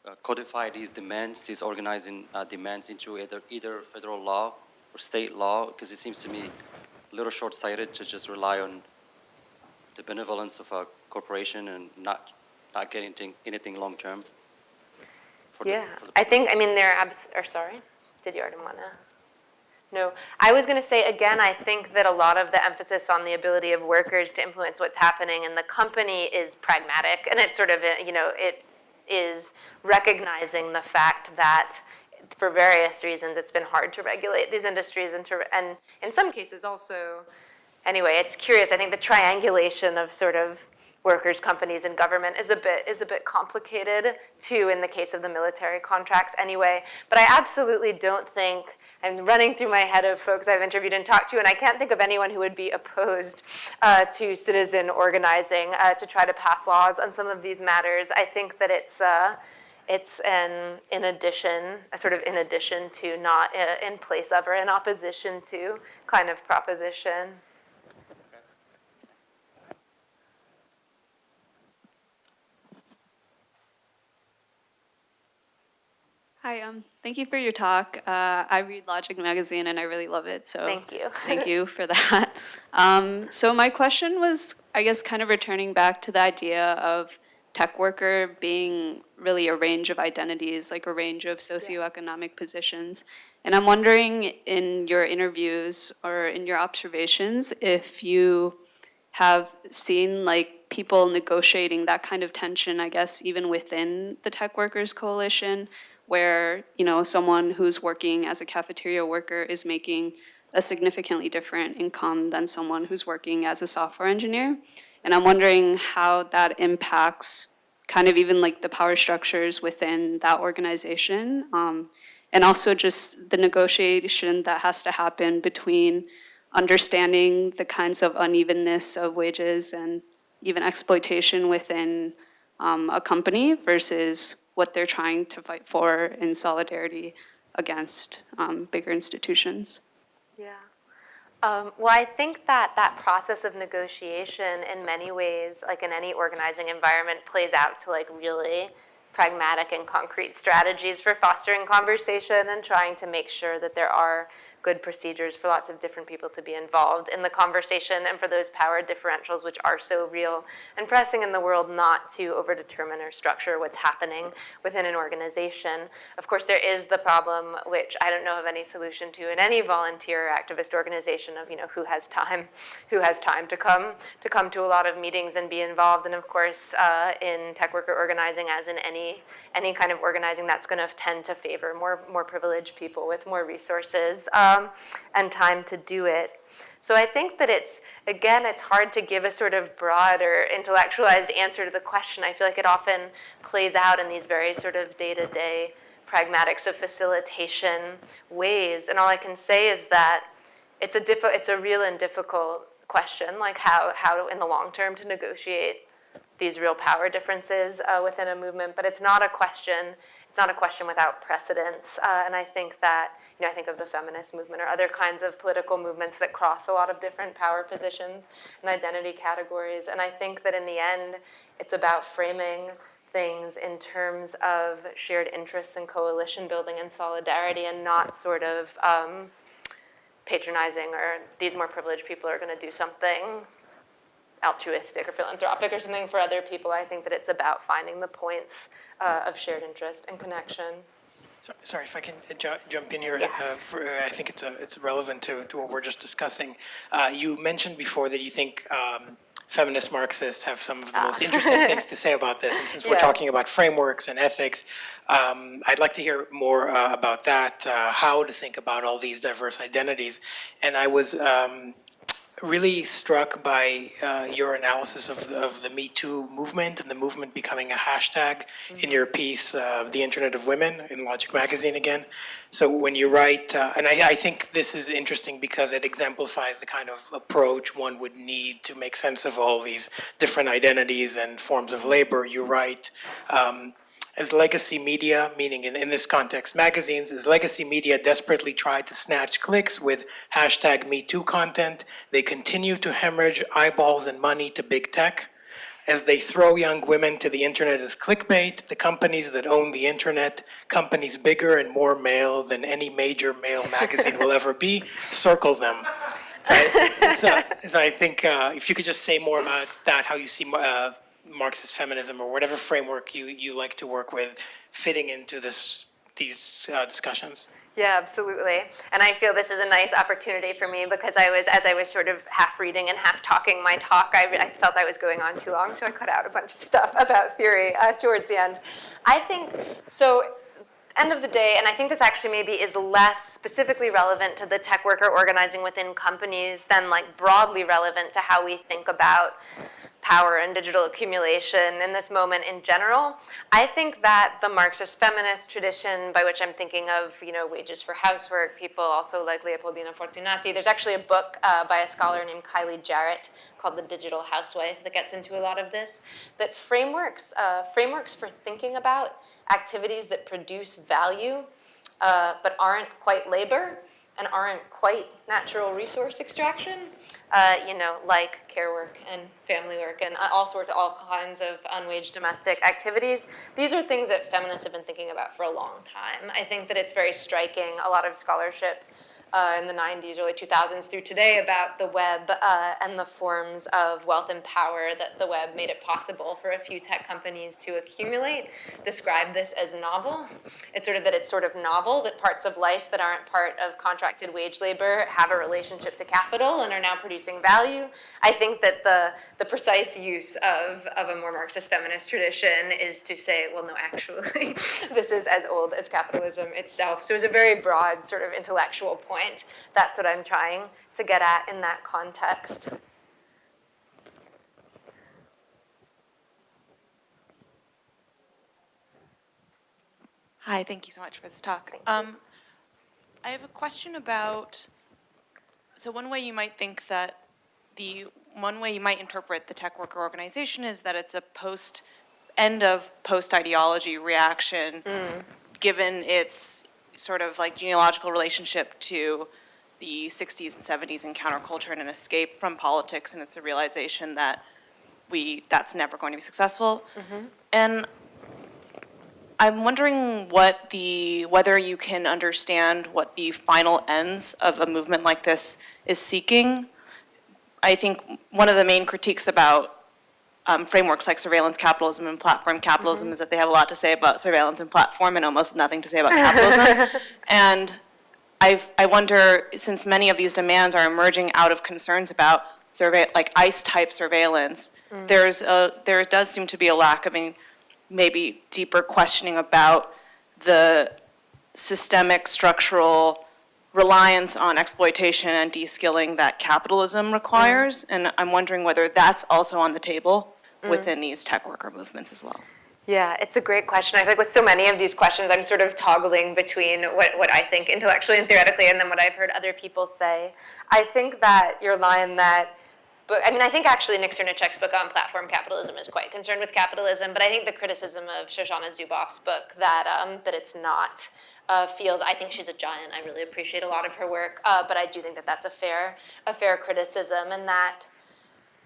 O: uh, codify these demands, these organizing uh, demands into either, either federal law or state law, because it seems to me a little short-sighted to just rely on the benevolence of a corporation and not, not getting anything, anything long-term.
B: Yeah,
O: the
B: I think, I mean, there are, abs- or sorry, did you already want to? No, I was going to say, again, I think that a lot of the emphasis on the ability of workers to influence what's happening in the company is pragmatic, and it's sort of, uh, you know, it is recognizing the fact that for various reasons, it's been hard to regulate these industries and to, and in some cases also, anyway, it's curious, I think the triangulation of sort of workers, companies, and government is a bit is a bit complicated too in the case of the military contracts anyway. But I absolutely don't think I'm running through my head of folks I've interviewed and talked to, and I can't think of anyone who would be opposed uh, to citizen organizing uh, to try to pass laws on some of these matters. I think that it's. Uh, it's an in addition, a sort of in addition to, not uh, in place of or in opposition to kind of proposition.
P: Hi, um, thank you for your talk. Uh, I read Logic Magazine and I really love it, so
B: Thank you.
P: thank you for that. Um, so my question was, I guess, kind of returning back to the idea of tech worker being really a range of identities, like a range of socioeconomic positions. And I'm wondering in your interviews or in your observations if you have seen like people negotiating that kind of tension, I guess, even within the tech workers coalition, where, you know, someone who's working as a cafeteria worker is making a significantly different income than someone who's working as a software engineer. And I'm wondering how that impacts kind of even like the power structures within that organization. Um, and also just the negotiation that has to happen between understanding the kinds of unevenness of wages and even exploitation within um, a company versus what they're trying to fight for in solidarity against um, bigger institutions.
B: Yeah. Um, well, I think that that process of negotiation in many ways, like in any organizing environment, plays out to like really pragmatic and concrete strategies for fostering conversation and trying to make sure that there are good procedures for lots of different people to be involved in the conversation and for those power differentials which are so real and pressing in the world not to overdetermine or structure what's happening within an organization. Of course, there is the problem, which I don't know of any solution to in any volunteer or activist organization of, you know, who has time, who has time to come, to come to a lot of meetings and be involved. And of course, uh, in tech worker organizing, as in any, any kind of organizing, that's gonna tend to favor more, more privileged people with more resources. Um, and time to do it. So I think that it's, again, it's hard to give a sort of broad or intellectualized answer to the question. I feel like it often plays out in these very sort of day-to-day pragmatics of facilitation ways. And all I can say is that it's a, it's a real and difficult question, like how, how in the long term to negotiate these real power differences uh, within a movement. But it's not a question, it's not a question without precedence. Uh, and I think that you know, I think of the feminist movement or other kinds of political movements that cross a lot of different power positions and identity categories. And I think that in the end, it's about framing things in terms of shared interests and coalition building and solidarity and not sort of um, patronizing or these more privileged people are going to do something altruistic or philanthropic or something for other people. I think that it's about finding the points uh, of shared interest and connection.
A: So, sorry, if I can uh, ju jump in here, uh, for, uh, I think it's, a, it's relevant to, to what we're just discussing. Uh, you mentioned before that you think um, feminist Marxists have some of the most interesting things to say about this. And since we're talking about frameworks and ethics, um, I'd like to hear more uh, about that, uh, how to think about all these diverse identities. And I was um, really struck by uh, your analysis of, of the Me Too movement and the movement becoming a hashtag in your piece, uh, The Internet of Women, in Logic Magazine again. So when you write, uh, and I, I think this is interesting because it exemplifies the kind of approach one would need to make sense of all these different identities and forms of labor. You write, um, as legacy media, meaning in, in this context magazines, as legacy media desperately try to snatch clicks with hashtag MeToo content, they continue to hemorrhage eyeballs and money to big tech. as they throw young women to the internet as clickbait, the companies that own the internet, companies bigger and more male than any major male magazine will ever be, circle them. So I, so, so I think uh, if you could just say more about that, how you see uh, Marxist feminism or whatever framework you, you like to work with fitting into this these uh, discussions.
B: Yeah, absolutely. And I feel this is a nice opportunity for me because I was, as I was sort of half reading and half talking my talk, I, I felt I was going on too long, so I cut out a bunch of stuff about theory uh, towards the end. I think, so end of the day, and I think this actually maybe is less specifically relevant to the tech worker organizing within companies than like broadly relevant to how we think about power and digital accumulation in this moment in general. I think that the Marxist feminist tradition, by which I'm thinking of, you know, wages for housework, people also like Leopoldina Fortunati, there's actually a book uh, by a scholar named Kylie Jarrett called The Digital Housewife that gets into a lot of this, that frameworks, uh, frameworks for thinking about activities that produce value uh, but aren't quite labor and aren't quite natural resource extraction, uh, you know, like care work and family work and all sorts, of all kinds of unwaged domestic activities. These are things that feminists have been thinking about for a long time. I think that it's very striking, a lot of scholarship uh, in the 90s, early 2000s through today about the web uh, and the forms of wealth and power that the web made it possible for a few tech companies to accumulate, describe this as novel. It's sort of that it's sort of novel that parts of life that aren't part of contracted wage labor have a relationship to capital and are now producing value. I think that the, the precise use of, of a more Marxist feminist tradition is to say, well, no, actually, this is as old as capitalism itself. So it's a very broad sort of intellectual point point. That's what I'm trying to get at in that context.
Q: Hi, thank you so much for this talk. Um, I have a question about, so one way you might think that the, one way you might interpret the tech worker organization is that it's a post, end of post-ideology reaction,
B: mm.
Q: given its sort of like genealogical relationship to the 60s and 70s and counterculture and an escape from politics and it's a realization that we that's never going to be successful.
B: Mm -hmm.
Q: And I'm wondering what the whether you can understand what the final ends of a movement like this is seeking. I think one of the main critiques about um, frameworks like surveillance capitalism and platform capitalism mm -hmm. is that they have a lot to say about surveillance and platform and almost nothing to say about capitalism. and I've, I wonder, since many of these demands are emerging out of concerns about survey, like ICE-type surveillance, mm. there's a, there does seem to be a lack of a maybe deeper questioning about the systemic structural reliance on exploitation and de-skilling that capitalism requires. Mm. And I'm wondering whether that's also on the table mm. within these tech worker movements as well.
B: Yeah, it's a great question. I feel like with so many of these questions, I'm sort of toggling between what, what I think intellectually and theoretically and then what I've heard other people say. I think that your line that but I mean, I think actually Nick Srnicek's book on platform capitalism is quite concerned with capitalism, but I think the criticism of Shoshana Zuboff's book that, um, that it's not uh, feels, I think she's a giant. I really appreciate a lot of her work, uh, but I do think that that's a fair, a fair criticism and that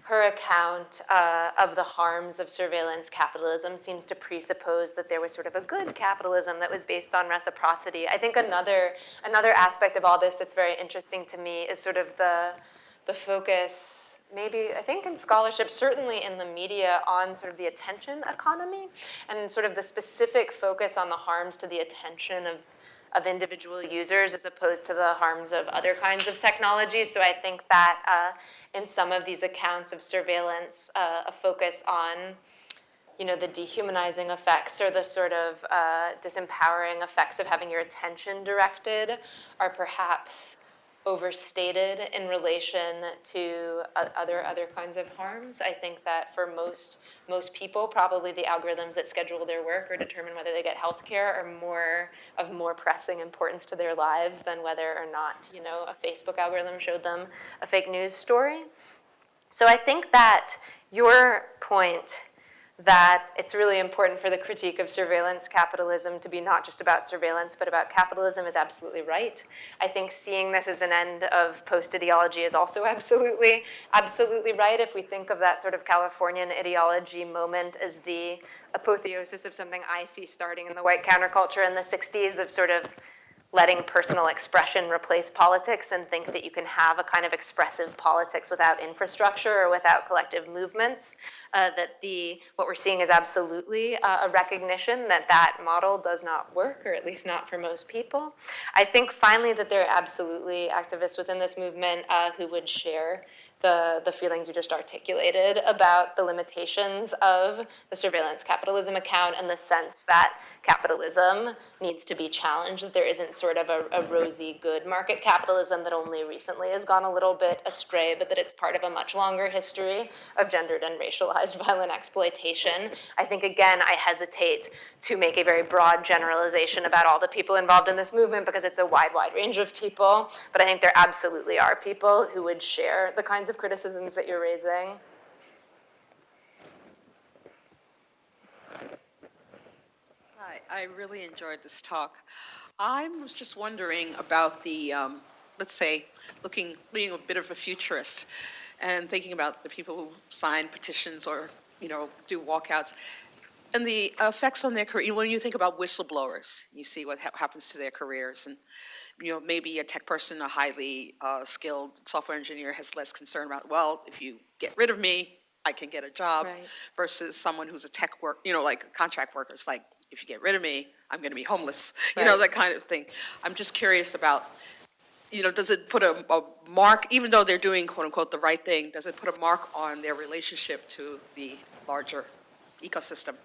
B: her account uh, of the harms of surveillance capitalism seems to presuppose that there was sort of a good capitalism that was based on reciprocity. I think another, another aspect of all this that's very interesting to me is sort of the, the focus, maybe, I think in scholarship, certainly in the media, on sort of the attention economy and sort of the specific focus on the harms to the attention of of individual users as opposed to the harms of other kinds of technology. So I think that uh, in some of these accounts of surveillance, uh, a focus on you know, the dehumanizing effects or the sort of uh, disempowering effects of having your attention directed are perhaps overstated in relation to uh, other other kinds of harms. I think that for most most people, probably the algorithms that schedule their work or determine whether they get health care are more of more pressing importance to their lives than whether or not, you know, a Facebook algorithm showed them a fake news story. So I think that your point that it's really important for the critique of surveillance capitalism to be not just about surveillance, but about capitalism is absolutely right. I think seeing this as an end of post-ideology is also absolutely, absolutely right. If we think of that sort of Californian ideology moment as the apotheosis of something I see starting in the white counterculture in the 60s of sort of letting personal expression replace politics and think that you can have a kind of expressive politics without infrastructure or without collective movements, uh, that the, what we're seeing is absolutely uh, a recognition that that model does not work, or at least not for most people. I think finally that there are absolutely activists within this movement uh, who would share the, the feelings you just articulated about the limitations of the surveillance capitalism account and the sense that capitalism needs to be challenged, that there isn't sort of a, a, rosy good market capitalism that only recently has gone a little bit astray, but that it's part of a much longer history of gendered and racialized violent exploitation. I think, again, I hesitate to make a very broad generalization about all the people involved in this movement because it's a wide, wide range of people, but I think there absolutely are people who would share the kinds of criticisms that you're raising.
R: I really enjoyed this talk. I was just wondering about the, um, let's say, looking, being a bit of a futurist and thinking about the people who sign petitions or, you know, do walkouts and the effects on their career. When you think about whistleblowers, you see what ha happens to their careers and, you know, maybe a tech person, a highly uh, skilled software engineer has less concern about, well, if you get rid of me, I can get a job
B: Right.
R: versus someone who's a tech work, you know, like contract workers, like if you get rid of me, I'm going to be homeless, you know, that kind of thing. I'm just curious about, you know, does it put a, a mark, even though they're doing quote unquote the right thing, does it put a mark on their relationship to the larger ecosystem?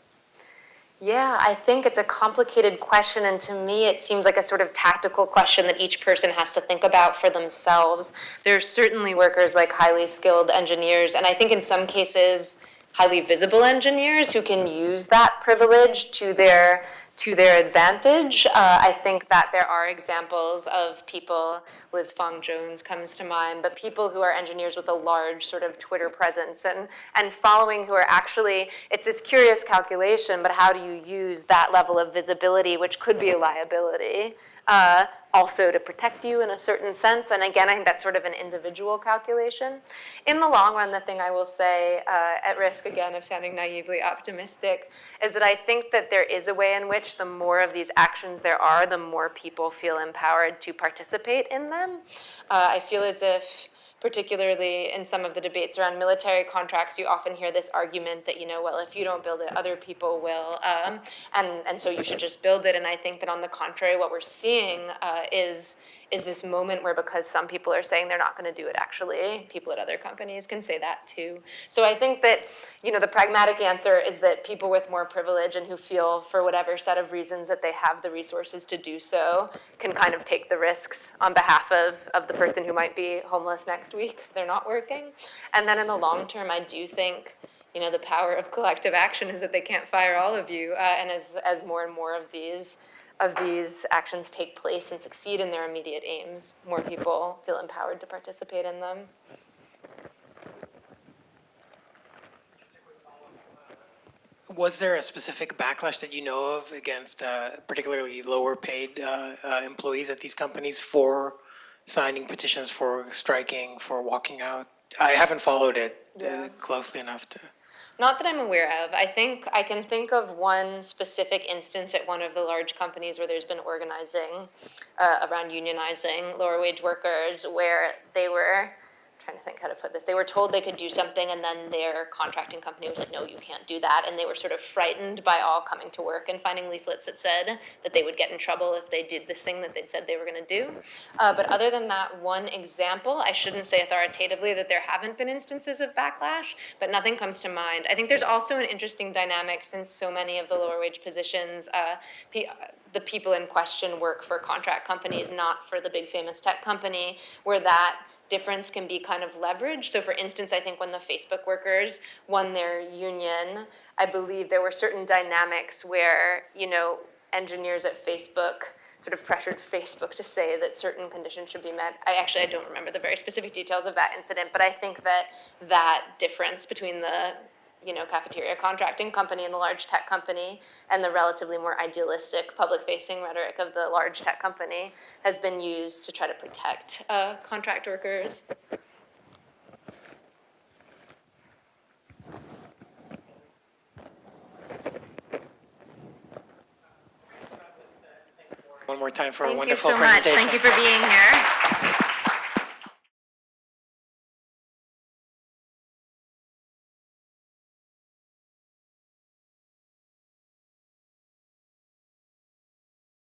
B: Yeah, I think it's a complicated question, and to me, it seems like a sort of tactical question that each person has to think about for themselves. There's certainly workers like highly skilled engineers, and I think in some cases, highly visible engineers who can use that privilege to their to their advantage. Uh, I think that there are examples of people, Liz Fong Jones comes to mind, but people who are engineers with a large sort of Twitter presence and, and following who are actually, it's this curious calculation, but how do you use that level of visibility, which could be a liability, uh, also to protect you in a certain sense. And again, I think that's sort of an individual calculation. In the long run, the thing I will say, uh, at risk again of sounding naively optimistic, is that I think that there is a way in which the more of these actions there are, the more people feel empowered to participate in them. Uh, I feel as if particularly in some of the debates around military contracts, you often hear this argument that, you know, well, if you don't build it, other people will, um, and, and so you should just build it. And I think that on the contrary, what we're seeing uh, is, is this moment where because some people are saying they're not gonna do it actually, people at other companies can say that too. So I think that, you know, the pragmatic answer is that people with more privilege and who feel for whatever set of reasons that they have the resources to do so can kind of take the risks on behalf of, of the person who might be homeless next week if they're not working. And then in the long term, I do think you know, the power of collective action is that they can't fire all of you. Uh, and as, as more and more of these, of these actions take place and succeed in their immediate aims, more people feel empowered to participate in them.
A: Was there a specific backlash that you know of against uh, particularly lower paid uh, uh, employees at these companies for signing petitions, for striking, for walking out? I haven't followed it uh,
B: Yeah.
A: closely enough to.
B: Not that I'm aware of. I think I can think of one specific instance at one of the large companies where there's been organizing uh, around unionizing lower wage workers where they were trying to think how to put this. They were told they could do something and then their contracting company was like, no, you can't do that. And they were sort of frightened by all coming to work and finding leaflets that said that they would get in trouble if they did this thing that they'd said they were gonna do. Uh, but other than that one example, I shouldn't say authoritatively that there haven't been instances of backlash, but nothing comes to mind. I think there's also an interesting dynamic since so many of the lower wage positions, uh, pe- the people in question work for contract companies, not for the big famous tech company, where that difference can be kind of leveraged. So for instance, I think when the Facebook workers won their union, I believe there were certain dynamics where, you know, engineers at Facebook sort of pressured Facebook to say that certain conditions should be met. I actually, I don't remember the very specific details of that incident, but I think that that difference between the you know, cafeteria contracting company and the large tech company, and the relatively more idealistic public-facing rhetoric of the large tech company has been used to try to protect uh, contract workers.
A: One more time for a wonderful.
B: Thank you
A: wonderful
B: so much. Thank you for being here.